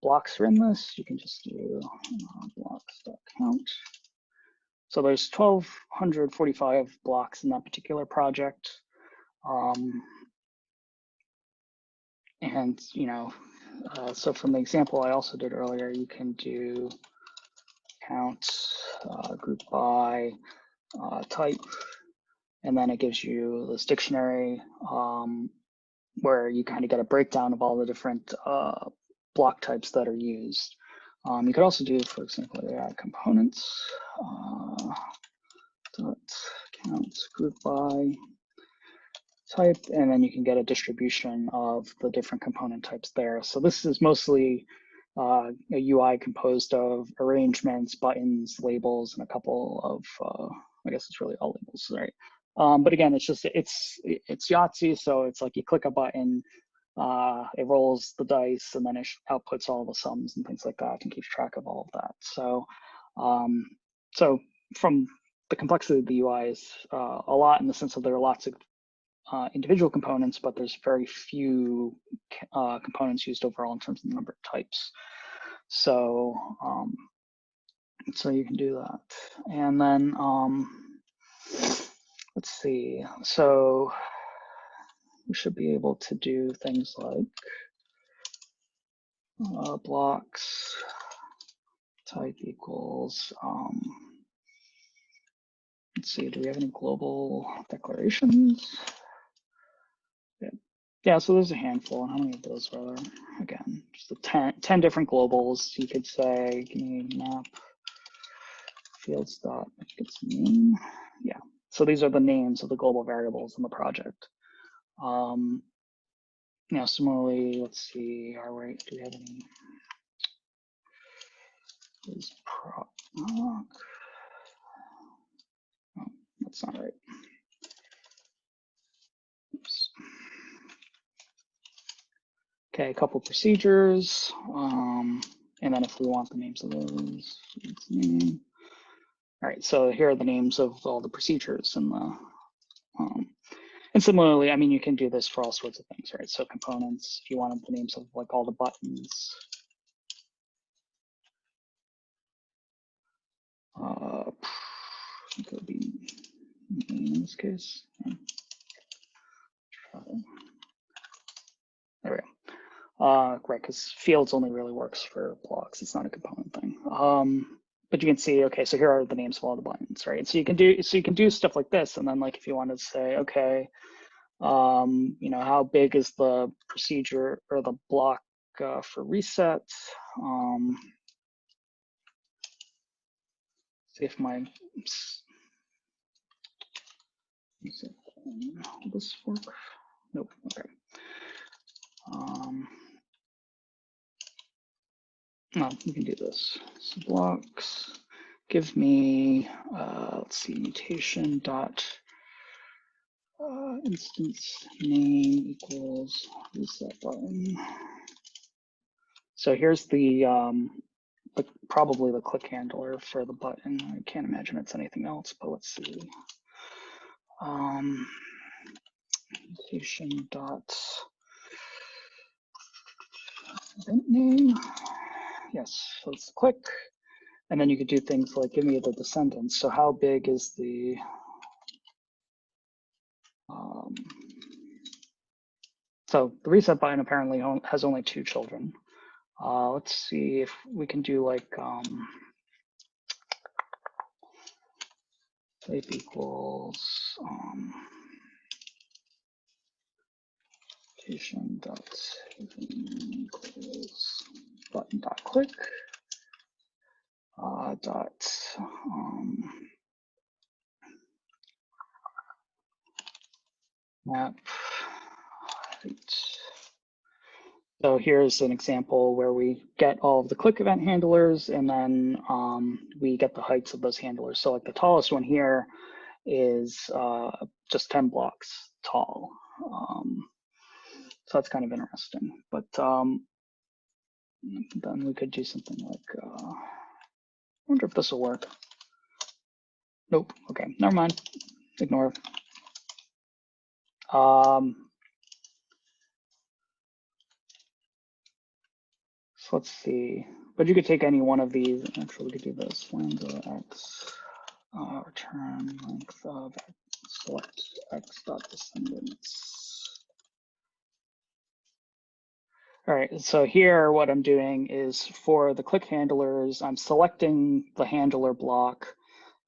blocks are in this, you can just do uh, blocks.count. So there's 1,245 blocks in that particular project. Um, and, you know, uh, so from the example I also did earlier, you can do count, uh, group by uh, type, and then it gives you this dictionary um, where you kind of get a breakdown of all the different uh, block types that are used. Um, you could also do, for example, AI components. Uh, dot count group by type, and then you can get a distribution of the different component types there. So this is mostly uh, a UI composed of arrangements, buttons, labels, and a couple of, uh, I guess it's really all labels, right? Um, but again, it's just, it's, it's Yahtzee, so it's like you click a button, uh, it rolls the dice and then it outputs all the sums and things like that and keeps track of all of that. So, um, so from the complexity of the UI is uh, a lot in the sense that there are lots of uh, individual components, but there's very few uh, components used overall in terms of the number of types. So, um, so you can do that. And then, um, let's see. So we should be able to do things like uh, blocks type equals, um, let's see, do we have any global declarations? Yeah, yeah so there's a handful. How many of those are there? Again, just the 10, 10 different globals. You could say, give me map fields dot, it's name. Yeah, so these are the names of the global variables in the project. Um, know, similarly, let's see, our rate, do we have any? Is proc, oh, that's not right. Oops. Okay, a couple procedures. Um, and then if we want the names of those, name. All right, so here are the names of all the procedures and the, um, and similarly, I mean, you can do this for all sorts of things, right? So components, if you wanted the names of like all the buttons. Uh, it could be in this case. There we go. Uh, right, because fields only really works for blocks. It's not a component thing. Um, but you can see, okay, so here are the names of all the buttons, right? So you can do so you can do stuff like this, and then like if you want to say, okay, um, you know, how big is the procedure or the block uh, for reset? Um, see if my this work? Nope. Okay. Um, no, we can do this. So blocks, give me, uh, let's see, mutation dot uh, instance name equals reset button. So here's the, um, the probably the click handler for the button. I can't imagine it's anything else, but let's see. Um, mutation dot event name. Yes, it's click. And then you could do things like give me the descendants. So how big is the um, so the reset button apparently has only two children. Uh, let's see if we can do like um, type equals um, dot equals button dot click uh, dot um, map. So here's an example where we get all of the click event handlers and then um, we get the heights of those handlers. So like the tallest one here is uh, just 10 blocks tall. Um, so that's kind of interesting. But um, then we could do something like, uh, I wonder if this will work. Nope, okay, never mind, ignore. Um, so let's see, but you could take any one of these. Actually, we could do this lambda x uh, return length of select x dot descendants. All right, so here what I'm doing is for the click handlers, I'm selecting the handler block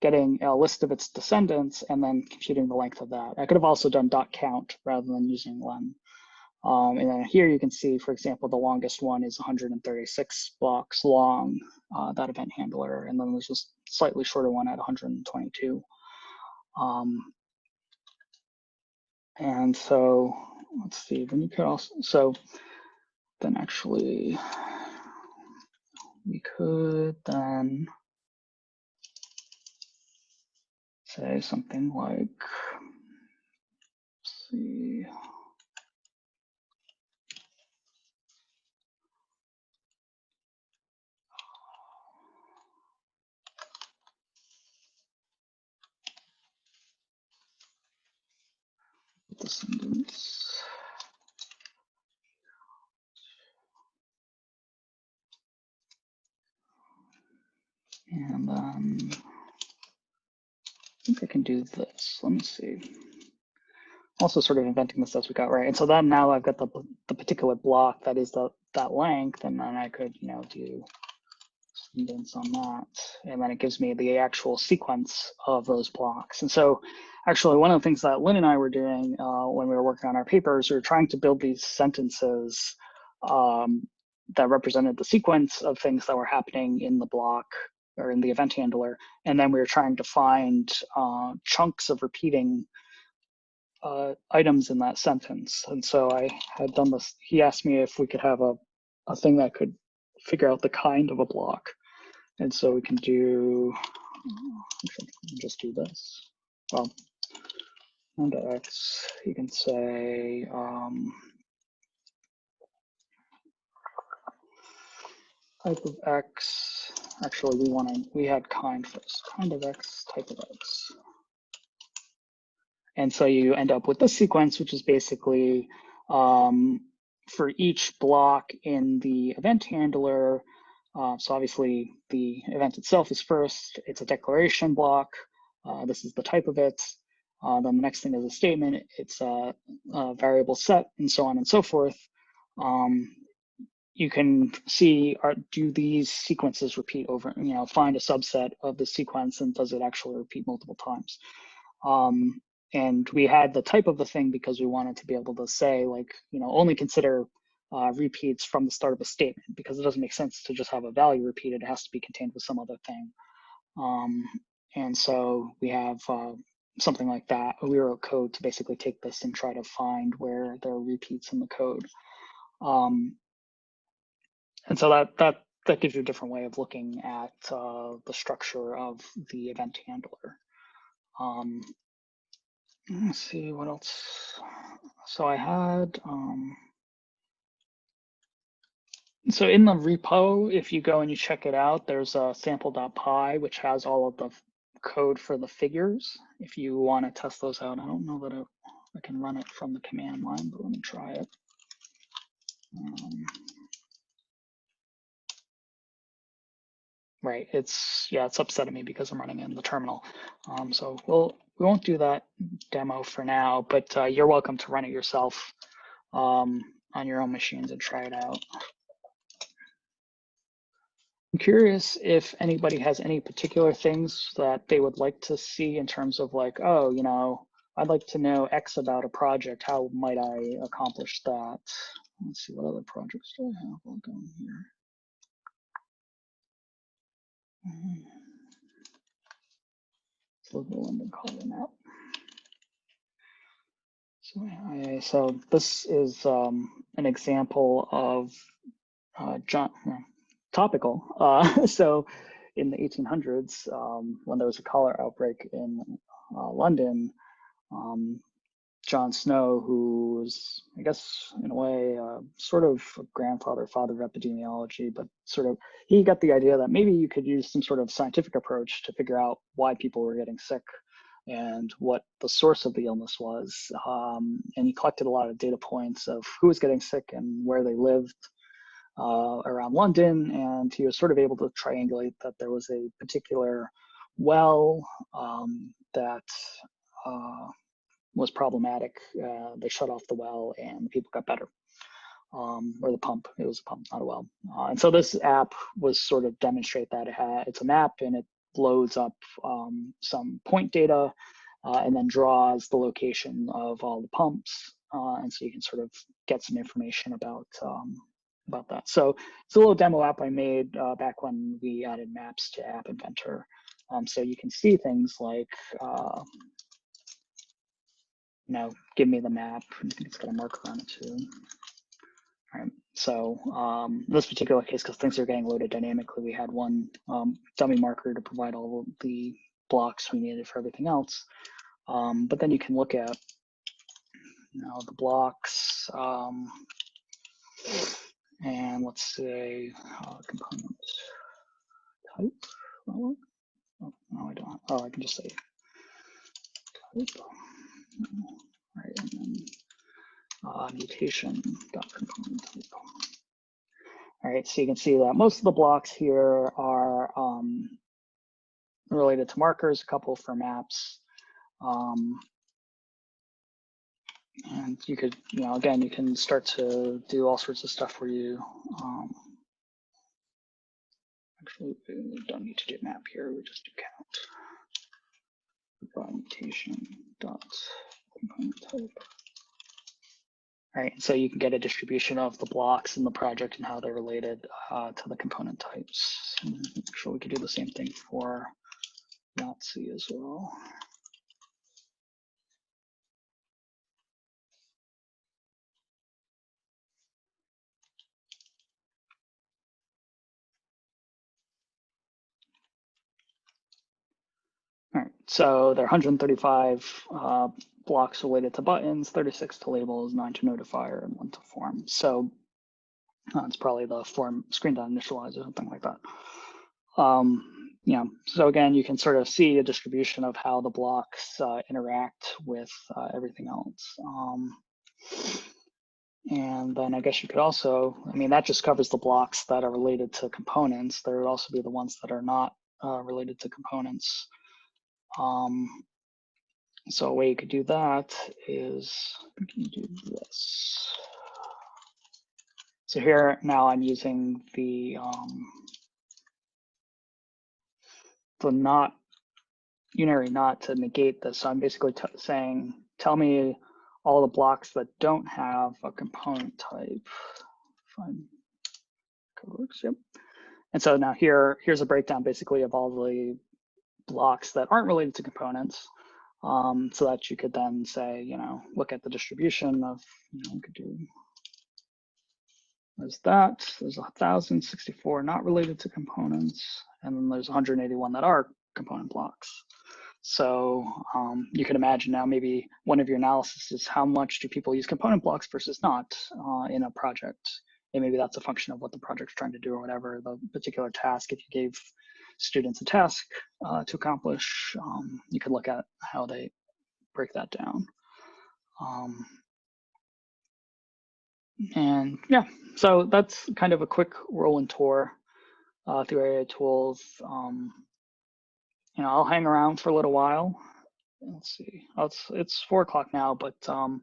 getting a list of its descendants and then computing the length of that. I could have also done dot count rather than using len. Um, and then here you can see, for example, the longest one is 136 blocks long, uh, that event handler, and then there's a slightly shorter one at 122. Um, and so let's see, then you could also, so then actually we could then say something like, see, descendants. And then I think I can do this. Let me see. Also sort of inventing the as we got right. And so then now I've got the, the particular block that is the that length, and then I could, you know, do descendants on that. And then it gives me the actual sequence of those blocks. And so actually one of the things that Lyn and I were doing uh, when we were working on our papers, we were trying to build these sentences um, that represented the sequence of things that were happening in the block or in the event handler. And then we were trying to find uh, chunks of repeating uh, items in that sentence. And so I had done this, he asked me if we could have a, a thing that could figure out the kind of a block. And so we can do, just do this. Well, under X, you can say, um, type of X, actually we want to, we had kind first, kind of X, type of X. And so you end up with this sequence, which is basically um, for each block in the event handler. Uh, so obviously the event itself is first, it's a declaration block. Uh, this is the type of it. Uh, then the next thing is a statement, it's a, a, variable set and so on and so forth. Um, you can see, are, do these sequences repeat over, you know, find a subset of the sequence and does it actually repeat multiple times? Um, and we had the type of the thing because we wanted to be able to say like, you know, only consider uh, repeats from the start of a statement because it doesn't make sense to just have a value repeated. It has to be contained with some other thing. Um, and so we have uh, something like that. We wrote code to basically take this and try to find where there are repeats in the code. Um, and so that that that gives you a different way of looking at uh, the structure of the event handler. Um, let's see what else. So I had, um, so in the repo, if you go and you check it out, there's a sample.py, which has all of the code for the figures. If you want to test those out, I don't know that I can run it from the command line, but let me try it. Um, right, it's, yeah, it's upsetting me because I'm running in the terminal. Um, so we'll, we won't do that demo for now, but uh, you're welcome to run it yourself um, on your own machines and try it out. I'm curious if anybody has any particular things that they would like to see in terms of like, oh, you know, I'd like to know X about a project. How might I accomplish that? Let's see, what other projects do I have going here? Mm -hmm. Let's look at London Calling out. So, so this is um, an example of uh, John, topical. Uh, so in the 1800s, um, when there was a cholera outbreak in uh, London, um, John Snow, who was, I guess, in a way, uh, sort of grandfather, father of epidemiology, but sort of, he got the idea that maybe you could use some sort of scientific approach to figure out why people were getting sick and what the source of the illness was. Um, and he collected a lot of data points of who was getting sick and where they lived uh, around London. And he was sort of able to triangulate that there was a particular well um, that uh, was problematic. Uh, they shut off the well and people got better. Um, or the pump, it was a pump, not a well. Uh, and so this app was sort of demonstrate that it had, it's a map and it loads up um, some point data uh, and then draws the location of all the pumps. Uh, and so you can sort of get some information about um, about that. So it's a little demo app I made uh, back when we added maps to App Inventor. Um, so you can see things like uh, know, give me the map. I think it's got a marker on it too. All right. So um, this particular case, because things are getting loaded dynamically, we had one um, dummy marker to provide all the blocks we needed for everything else. Um, but then you can look at you know, the blocks um, and let's say uh, component type. Oh, no, I don't. Oh, I can just say type. Right. and then uh, mutation dot component type. All right, so you can see that most of the blocks here are um, related to markers, a couple for maps. Um, and you could, you know, again, you can start to do all sorts of stuff where you, um, actually, we don't need to do map here, we just do count. Mutation dot component type. So you can get a distribution of the blocks in the project and how they're related uh, to the component types. And make sure we could do the same thing for Yahtzee as well. All right, so there are 135 uh, blocks related to buttons, 36 to labels, nine to notifier, and one to form. So uh, it's probably the form screen dot initializer, something like that. Um, yeah, so again, you can sort of see a distribution of how the blocks uh, interact with uh, everything else. Um, and then I guess you could also, I mean, that just covers the blocks that are related to components. There would also be the ones that are not uh, related to components. Um, so a way you could do that is you do this. So here now I'm using the um, the not unary not to negate this. So I'm basically saying, tell me all the blocks that don't have a component type. Fine. Code works, yep. And so now here, here's a breakdown basically of all the blocks that aren't related to components um, so that you could then say, you know, look at the distribution of, you know, we could do, there's that, there's 1,064 not related to components, and then there's 181 that are component blocks. So um, you can imagine now maybe one of your analysis is how much do people use component blocks versus not uh, in a project. And maybe that's a function of what the project's trying to do or whatever the particular task. If you gave students a task uh, to accomplish, um, you could look at how they break that down. Um, and yeah, so that's kind of a quick whirlwind tour uh, through AIA tools. Um, you know, I'll hang around for a little while. Let's see, oh, it's it's four o'clock now, but um,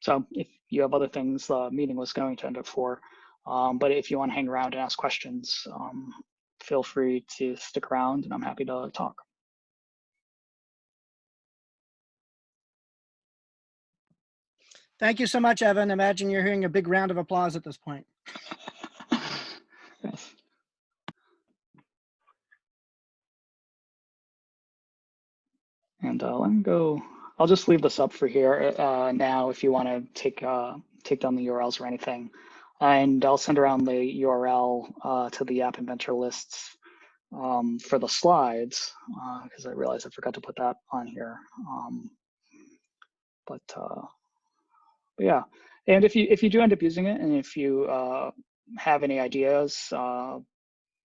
so if you have other things, the meeting was going to end at four. Um, but if you want to hang around and ask questions, um, feel free to stick around and I'm happy to talk. Thank you so much, Evan. Imagine you're hearing a big round of applause at this point. yes. And uh, let me go, I'll just leave this up for here uh, now if you want to take uh, take down the URLs or anything and I'll send around the URL uh, to the App Inventor lists um, for the slides because uh, I realized I forgot to put that on here. Um, but, uh, but yeah, and if you if you do end up using it, and if you uh, have any ideas,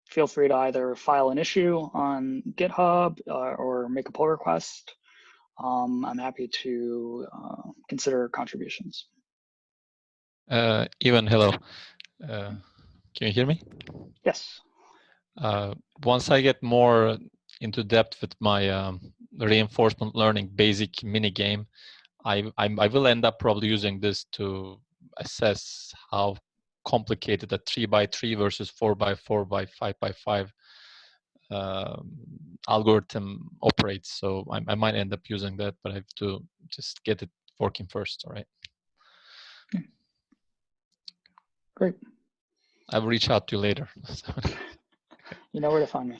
feel free to either file an issue on GitHub or make a pull request. Um, I'm happy to consider contributions. Uh, Ivan, hello. Uh, can you hear me? Yes. Uh, once I get more into depth with my um, reinforcement learning basic mini game, I, I, I will end up probably using this to assess how complicated a three by three versus four by four by five by five um, algorithm operates. So I, I might end up using that, but I have to just get it working first. All right. Great. I will reach out to you later. you know where to find me.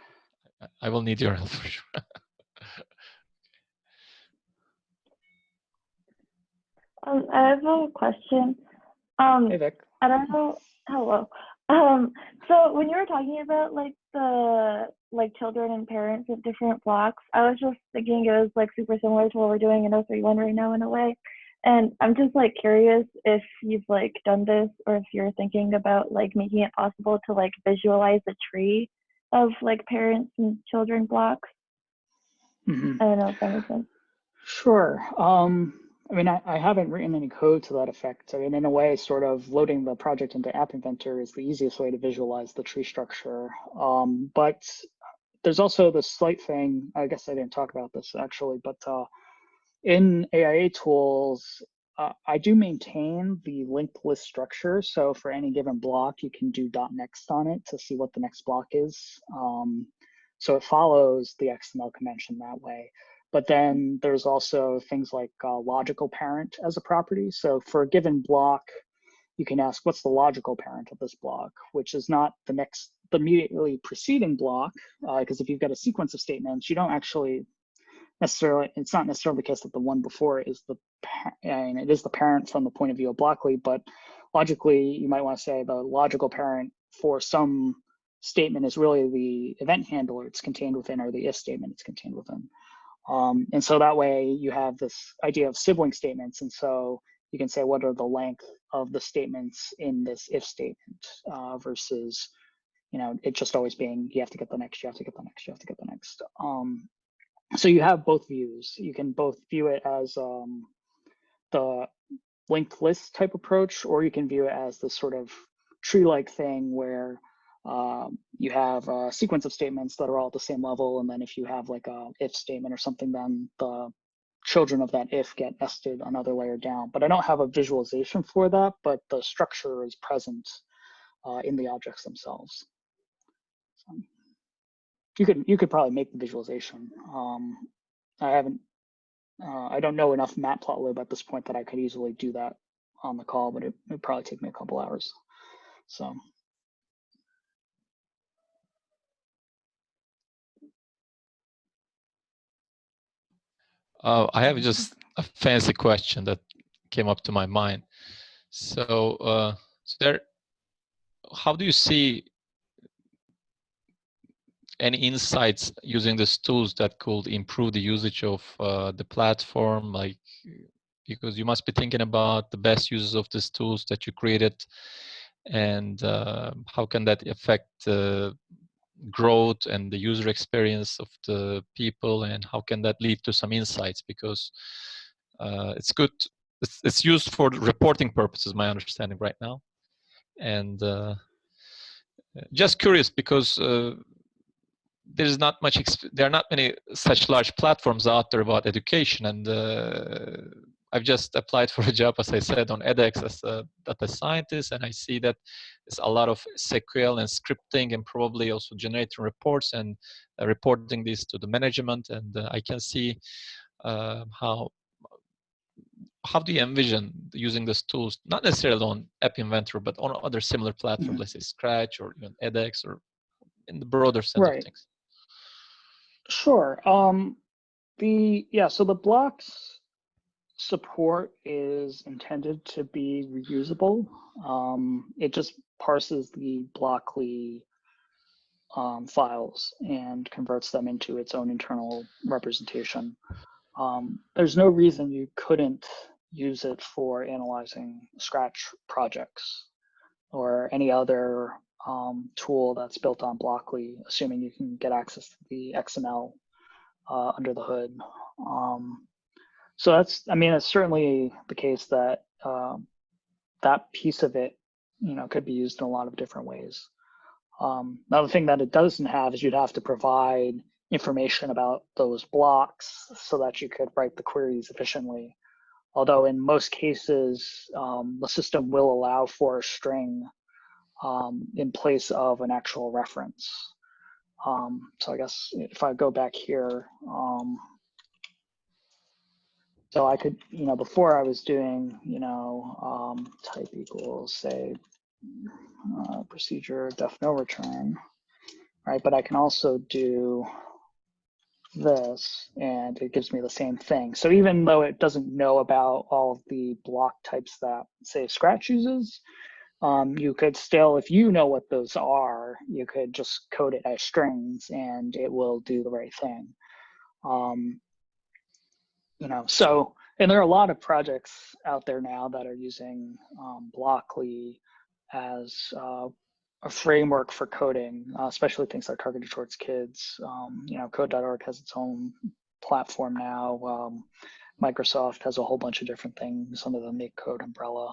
I will need your help for sure. um, I have a question. Um, hey, Vic. I don't know. Hello. Um, so when you were talking about like the like children and parents of different blocks, I was just thinking it was like super similar to what we're doing in 031 right now in a way. And I'm just like curious if you've like done this or if you're thinking about like making it possible to like visualize a tree of like parents and children blocks. Mm -hmm. I don't know if that makes sense. Sure. Um, I mean, I, I haven't written any code to that effect. I mean, in a way, sort of loading the project into App Inventor is the easiest way to visualize the tree structure. Um, but there's also the slight thing, I guess I didn't talk about this actually, but uh, in AIA tools, uh, I do maintain the linked list structure. So for any given block, you can do dot .next on it to see what the next block is. Um, so it follows the XML convention that way. But then there's also things like uh, logical parent as a property. So for a given block, you can ask what's the logical parent of this block, which is not the next, the immediately preceding block, because uh, if you've got a sequence of statements, you don't actually necessarily, it's not necessarily the case that the one before is the, and it is the parent from the point of view of Blockly, but logically, you might want to say the logical parent for some statement is really the event handler it's contained within or the if statement it's contained within. Um, and so that way you have this idea of sibling statements. And so you can say what are the length of the statements in this if statement uh, versus, you know, it just always being you have to get the next, you have to get the next, you have to get the next. Um, so you have both views. You can both view it as um, the linked list type approach, or you can view it as this sort of tree-like thing where um, you have a sequence of statements that are all at the same level. And then if you have like a if statement or something, then the children of that if get nested another layer down. But I don't have a visualization for that, but the structure is present uh, in the objects themselves. So you could you could probably make the visualization. Um, I haven't, uh, I don't know enough matplotlib at this point that I could easily do that on the call, but it would probably take me a couple hours. So. Uh, I have just a fancy question that came up to my mind. So, uh, so there, how do you see any insights using these tools that could improve the usage of uh, the platform? Like, because you must be thinking about the best uses of these tools that you created, and uh, how can that affect uh, growth and the user experience of the people and how can that lead to some insights because uh, it's good it's, it's, used for reporting purposes my understanding right now and uh, just curious because uh, there's not much there are not many such large platforms out there about education and uh, I've just applied for a job, as I said, on edX as a data scientist, and I see that there's a lot of SQL and scripting and probably also generating reports and uh, reporting this to the management. And uh, I can see uh, how how do you envision using these tools, not necessarily on App Inventor, but on other similar platforms, mm -hmm. let's say Scratch or even edX or in the broader sense right. of things? Sure. Um, the yeah, so the blocks support is intended to be reusable. Um, it just parses the Blockly um, files and converts them into its own internal representation. Um, there's no reason you couldn't use it for analyzing Scratch projects or any other um, tool that's built on Blockly, assuming you can get access to the XML uh, under the hood. Um, so that's, I mean, it's certainly the case that um, that piece of it, you know, could be used in a lot of different ways. Um, another thing that it doesn't have is you'd have to provide information about those blocks so that you could write the queries efficiently. Although in most cases, um, the system will allow for a string um, in place of an actual reference. Um, so I guess if I go back here, um, so I could, you know, before I was doing, you know, um, type equals say uh, procedure def no return, right? But I can also do this and it gives me the same thing. So even though it doesn't know about all the block types that say Scratch uses, um, you could still, if you know what those are, you could just code it as strings and it will do the right thing. Um, you know, so, and there are a lot of projects out there now that are using um, Blockly as uh, a framework for coding, uh, especially things that are targeted towards kids. Um, you know, code.org has its own platform now. Um, Microsoft has a whole bunch of different things under the MakeCode umbrella.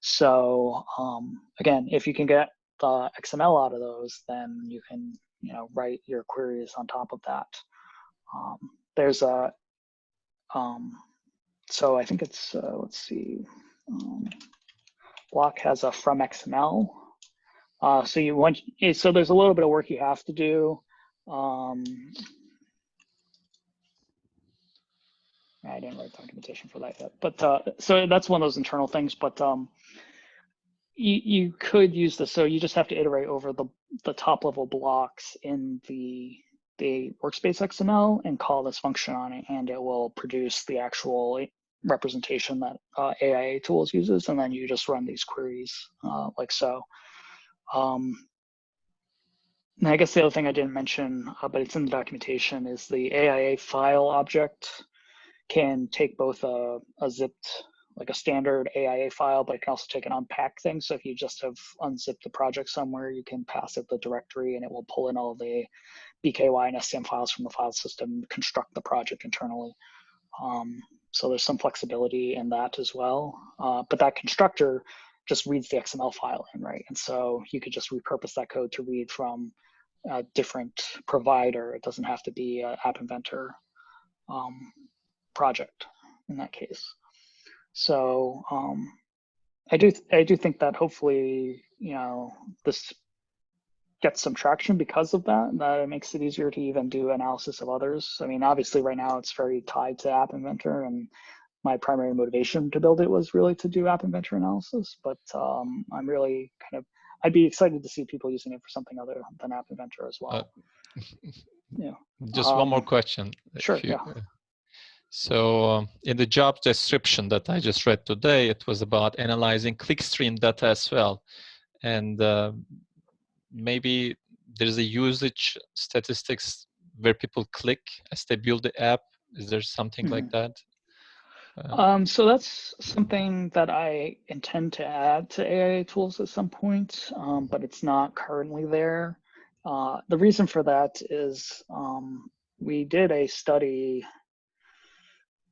So um, again, if you can get the XML out of those, then you can you know write your queries on top of that. Um, there's a um, so I think it's uh, let's see, um, Block has a from XML. Uh, so you want so there's a little bit of work you have to do. Um, I didn't write documentation for that yet, but uh, so that's one of those internal things. But um, you, you could use this. So you just have to iterate over the, the top level blocks in the, the workspace XML and call this function on it, and it will produce the actual representation that uh, AIA tools uses. And then you just run these queries uh, like so. Um, and I guess the other thing I didn't mention, uh, but it's in the documentation, is the AIA file object can take both a, a zipped like a standard AIA file, but it can also take an unpack thing. So if you just have unzipped the project somewhere, you can pass it the directory and it will pull in all the BKY and SCM files from the file system, construct the project internally. Um, so there's some flexibility in that as well. Uh, but that constructor just reads the XML file in, right? And so you could just repurpose that code to read from a different provider. It doesn't have to be an App Inventor um, project in that case. So um, I do I do think that hopefully you know this gets some traction because of that. And that it makes it easier to even do analysis of others. I mean, obviously right now it's very tied to App Inventor, and my primary motivation to build it was really to do App Inventor analysis. But um, I'm really kind of I'd be excited to see people using it for something other than App Inventor as well. Uh, yeah. Just um, one more question. Sure. You, yeah. So um, in the job description that I just read today, it was about analyzing clickstream data as well. And uh, maybe there's a usage statistics where people click as they build the app. Is there something mm -hmm. like mm-hmm. that? Uh, um, so that's something that I intend to add to AIA tools at some point, um, but it's not currently there. Uh, the reason for that is um, we did a study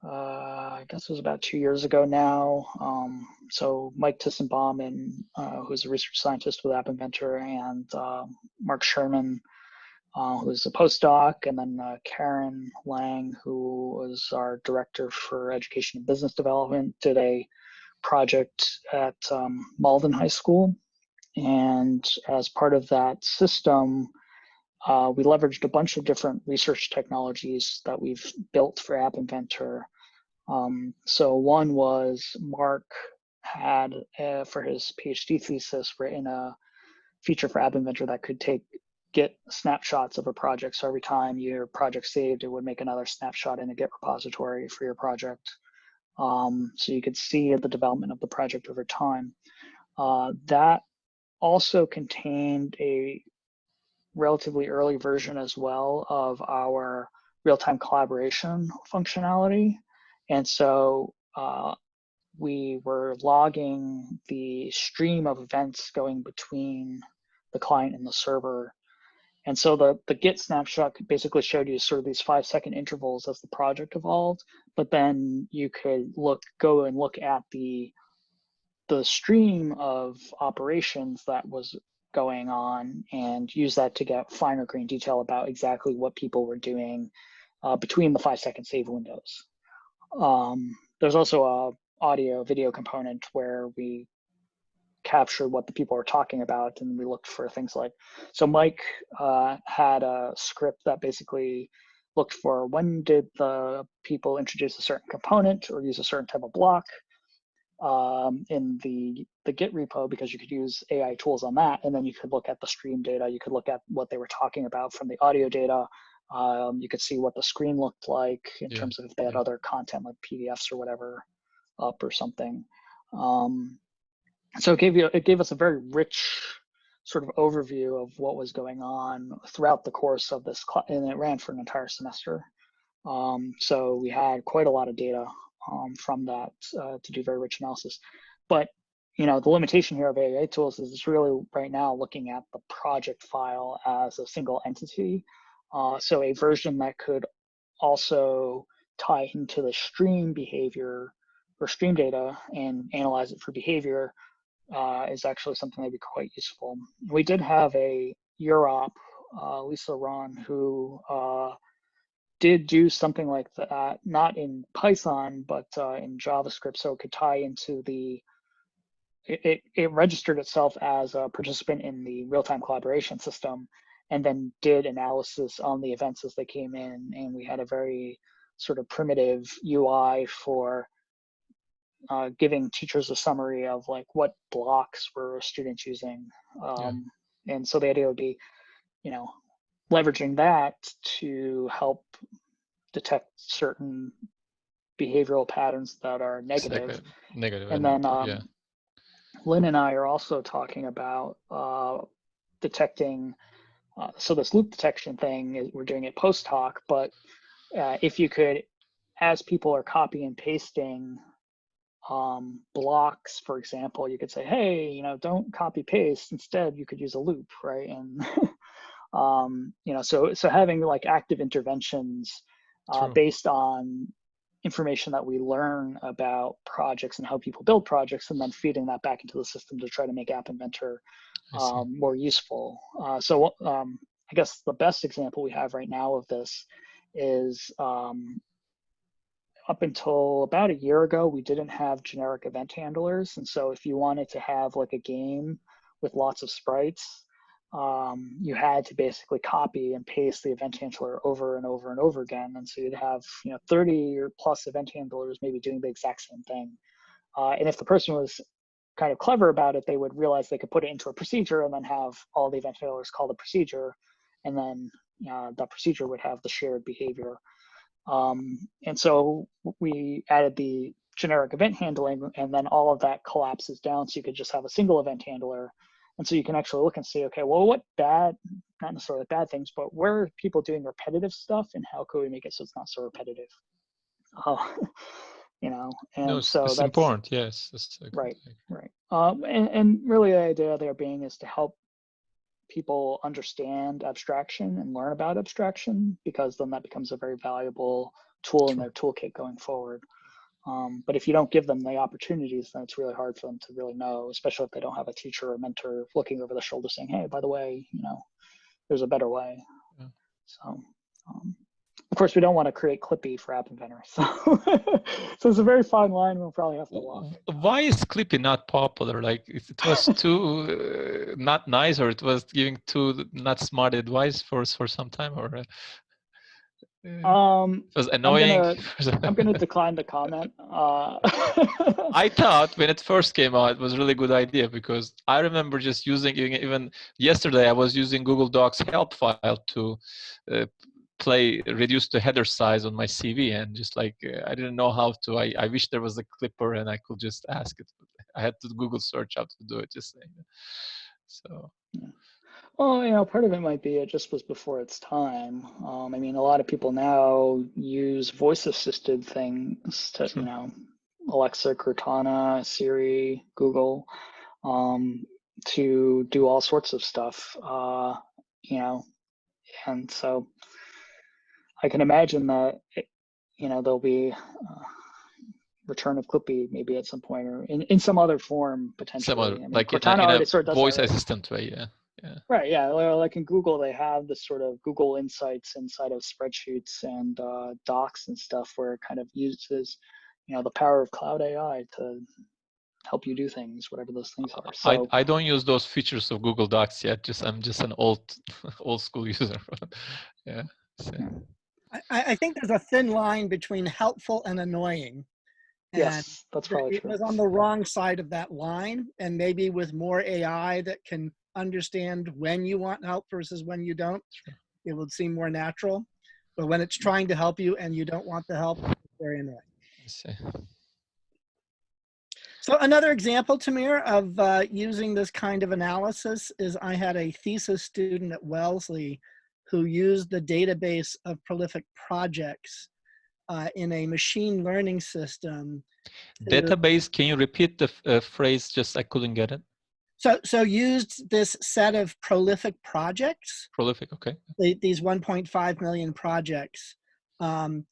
I guess it was about two years ago now. Um, so Mike Tissenbaum, and uh, who's a research scientist with App Inventor, and uh, Mark Sherman, uh, who's a postdoc, and then uh, Karen Lang, who was our director for education and business development, did a project at um, Malden High School. And as part of that system, uh, we leveraged a bunch of different research technologies that we've built for App Inventor. Um, so one was Mark had uh, for his PhD thesis written a feature for App Inventor that could take get snapshots of a project. So every time your project saved, it would make another snapshot in a Git repository for your project. Um, so you could see the development of the project over time. Uh, that also contained a relatively early version as well of our real-time collaboration functionality. And so uh, we were logging the stream of events going between the client and the server. And so the, the Git snapshot basically showed you sort of these five second intervals as the project evolved, but then you could look, go and look at the, the stream of operations that was going on and use that to get finer grain detail about exactly what people were doing uh, between the five second save windows. Um, there's also a audio video component where we captured what the people were talking about and we looked for things like, so Mike uh, had a script that basically looked for when did the people introduce a certain component or use a certain type of block um, in the, the Git repo because you could use AIA tools on that. And then you could look at the stream data. You could look at what they were talking about from the audio data. Um, you could see what the screen looked like in yeah. terms of if they had yeah. other content like PDFs or whatever up or something. Um, so it gave you it gave us a very rich sort of overview of what was going on throughout the course of this and it ran for an entire semester. Um, so we had quite a lot of data um, from that uh, to do very rich analysis. But you know, the limitation here of AIA tools is it's really right now looking at the project file as a single entity. Uh, so a version that could also tie into the stream behavior or stream data and analyze it for behavior uh, is actually something that'd be quite useful. We did have a UROP, uh, Lisa Ron, who uh, did do something like that, not in Python, but uh, in JavaScript, so it could tie into the, it, it, it registered itself as a participant in the real-time collaboration system, and then did analysis on the events as they came in, and we had a very sort of primitive UI for uh, giving teachers a summary of like what blocks were students using. Um, yeah. And so the idea would be, you know, leveraging that to help detect certain behavioral patterns that are negative. Negative. And then um, yeah. Lyn and I are also talking about uh, detecting. Uh, so this loop detection thing, we're doing it post hoc, but uh, if you could, as people are copy and pasting um, blocks, for example, you could say, hey, you know, don't copy paste. Instead, you could use a loop, right? And um, you know, so so having like active interventions uh, based on information that we learn about projects and how people build projects, and then feeding that back into the system to try to make App Inventor um, more useful. Uh, so um, I guess the best example we have right now of this is um, up until about a year ago, we didn't have generic event handlers. And so if you wanted to have like a game with lots of sprites, um, you had to basically copy and paste the event handler over and over and over again. And so you'd have, you know, 30 or plus event handlers maybe doing the exact same thing. Uh, and if the person was kind of clever about it, they would realize they could put it into a procedure and then have all the event handlers call the procedure. And then uh, the procedure would have the shared behavior. Um, and so we added the generic event handling and then all of that collapses down so you could just have a single event handler. And so you can actually look and see, okay, well, what bad, not necessarily bad things, but where are people doing repetitive stuff and how could we make it so it's not so repetitive? Uh, you know, and no, so it's that's important. Yes. That's right. Right. Um, and, and really the idea there being is to help people understand abstraction and learn about abstraction because then that becomes a very valuable tool in their toolkit going forward. Um, but if you don't give them the opportunities, then it's really hard for them to really know, especially if they don't have a teacher or mentor looking over the shoulder saying, hey, by the way, you know, there's a better way. Yeah. So um, of course, we don't want to create Clippy for App Inventor. So, so it's a very fine line we'll probably have to walk. Why is Clippy not popular? Like it was too uh, not nice or it was giving too not smart advice for, for some time or? Uh, um, it was annoying. I'm gonna, I'm gonna decline the comment. Uh, I thought when it first came out, it was a really good idea because I remember just using even yesterday. I was using Google Docs help file to uh, play reduce the header size on my CV and just like uh, I didn't know how to. I, I wish there was a clipper and I could just ask it. I had to Google search how to do it. Just saying. So. Well, you know, part of it might be it just was before its time. Um, I mean, a lot of people now use voice-assisted things to, you know, Alexa, Cortana, Siri, Google, um, to do all sorts of stuff. Uh, you know, and so I can imagine that it, you know there'll be uh, return of Clippy maybe at some point or in, in some other form potentially. Some other, I mean, like Cortana in a, sort of voice assistant way, yeah. Yeah. Right. Yeah. Like in Google, they have this sort of Google Insights inside of spreadsheets and uh, docs and stuff, where it kind of uses, you know, the power of cloud AI to help you do things, whatever those things are. So I, I don't use those features of Google Docs yet. Just I'm just an old old school user. yeah. So. I, I, think there's a thin line between helpful and annoying. And yes, that's probably it true. was on the wrong side of that line, and maybe with more AI that can understand when you want help versus when you don't, it would seem more natural. But when it's trying to help you and you don't want the help, it's very annoying. So another example, Tamir, of uh, using this kind of analysis is I had a thesis student at Wellesley who used the database of prolific projects uh, in a machine learning system. Database, can you repeat the uh, phrase, just I couldn't get it? So, so used this set of prolific projects. Prolific, okay. These 1.5 million projects um,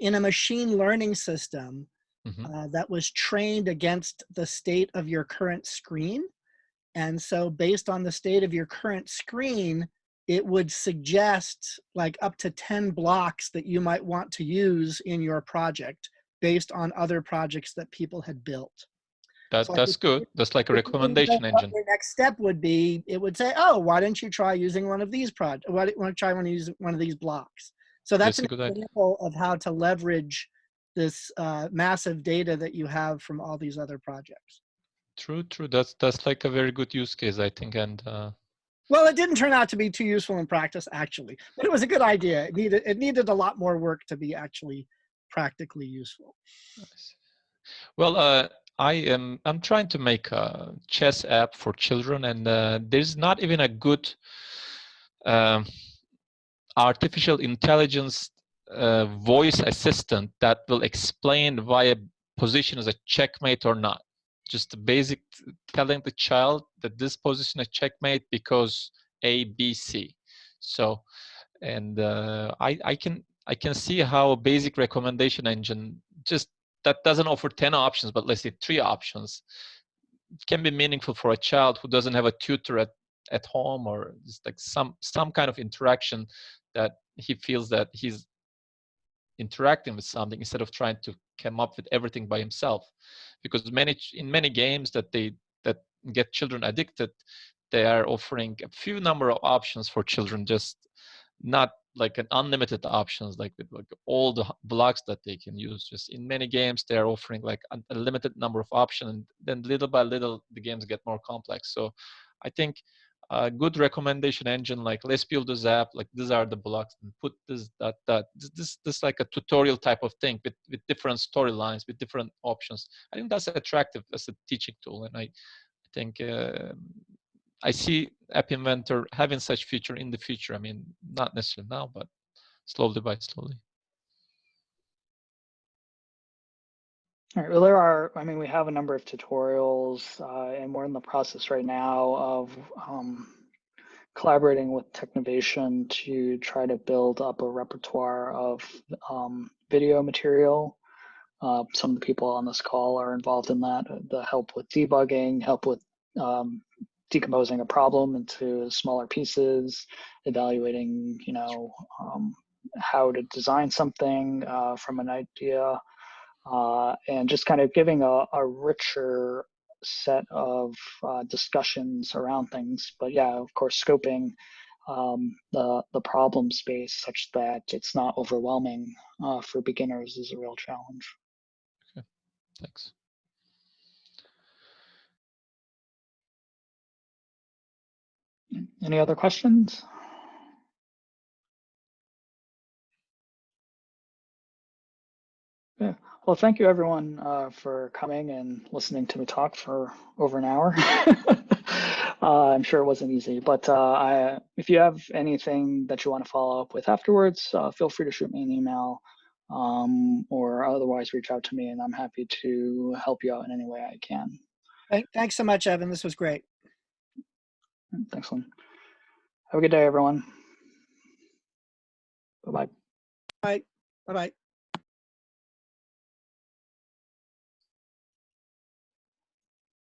in a machine learning system Mhm. uh, that was trained against the state of your current screen. And so based on the state of your current screen, it would suggest like up to 10 blocks that you might want to use in your project based on other projects that people had built. That, So that's good. That's like a If you think recommendation engine. Your next step would be, it would say, oh, why don't you try using one of these projects? Why don't you try one these, one of these blocks? So that's, That's a an good idea. example of how to leverage this uh, massive data that you have from all these other projects. True, true. That's that's like a very good use case, I think. And uh, Well, it didn't turn out to be too useful in practice, actually, but it was a good idea. It needed, it needed a lot more work to be actually practically useful. Nice. Well, uh, I am. I'm trying to make a chess app for children, and uh, there's not even a good um, artificial intelligence uh, voice assistant that will explain why a position is a checkmate or not. Just basic telling the child that this position is checkmate because A, B, C. So, and uh, I, I can I can see how a basic recommendation engine just that doesn't offer 10 options, but let's say three options can be meaningful for a child who doesn't have a tutor at, at home or just like some some kind of interaction that he feels that he's interacting with something instead of trying to come up with everything by himself. Because many in many games that they that get children addicted they are offering a few number of options for children just not like an unlimited options like with like all the blocks that they can use. Just in many games they are offering like a limited number of options and then little by little the games get more complex. So i think a good recommendation engine like let's build this app like these are the blocks and put this that that this this, this like a tutorial type of thing with with different storylines with different options. I think that's attractive as a teaching tool and i I think uh, I see App Inventor having such feature in the future. I mean, not necessarily now, but slowly by slowly. All right, well, there are, I mean, we have a number of tutorials uh, and we're in the process right now of um, collaborating with Technovation to try to build up a repertoire of um, video material. Uh, some of the people on this call are involved in that, the help with debugging, help with um, decomposing a problem into smaller pieces, evaluating, you know, um, how to design something uh, from an idea uh, and just kind of giving a, a richer set of uh, discussions around things. But yeah, of course, scoping um, the the problem space such that it's not overwhelming uh, for beginners is a real challenge. Okay, Thanks. Any other questions? Yeah. Well, thank you everyone uh, for coming and listening to me talk for over an hour. uh, I'm sure it wasn't easy, but uh, I, if you have anything that you want to follow up with afterwards, uh, feel free to shoot me an email um, or otherwise reach out to me and I'm happy to help you out in any way I can. Thanks so much, Evan. This was great. Mm, Thanks, Lyn. Have a good day, everyone. Bye-bye. Bye. Bye-bye.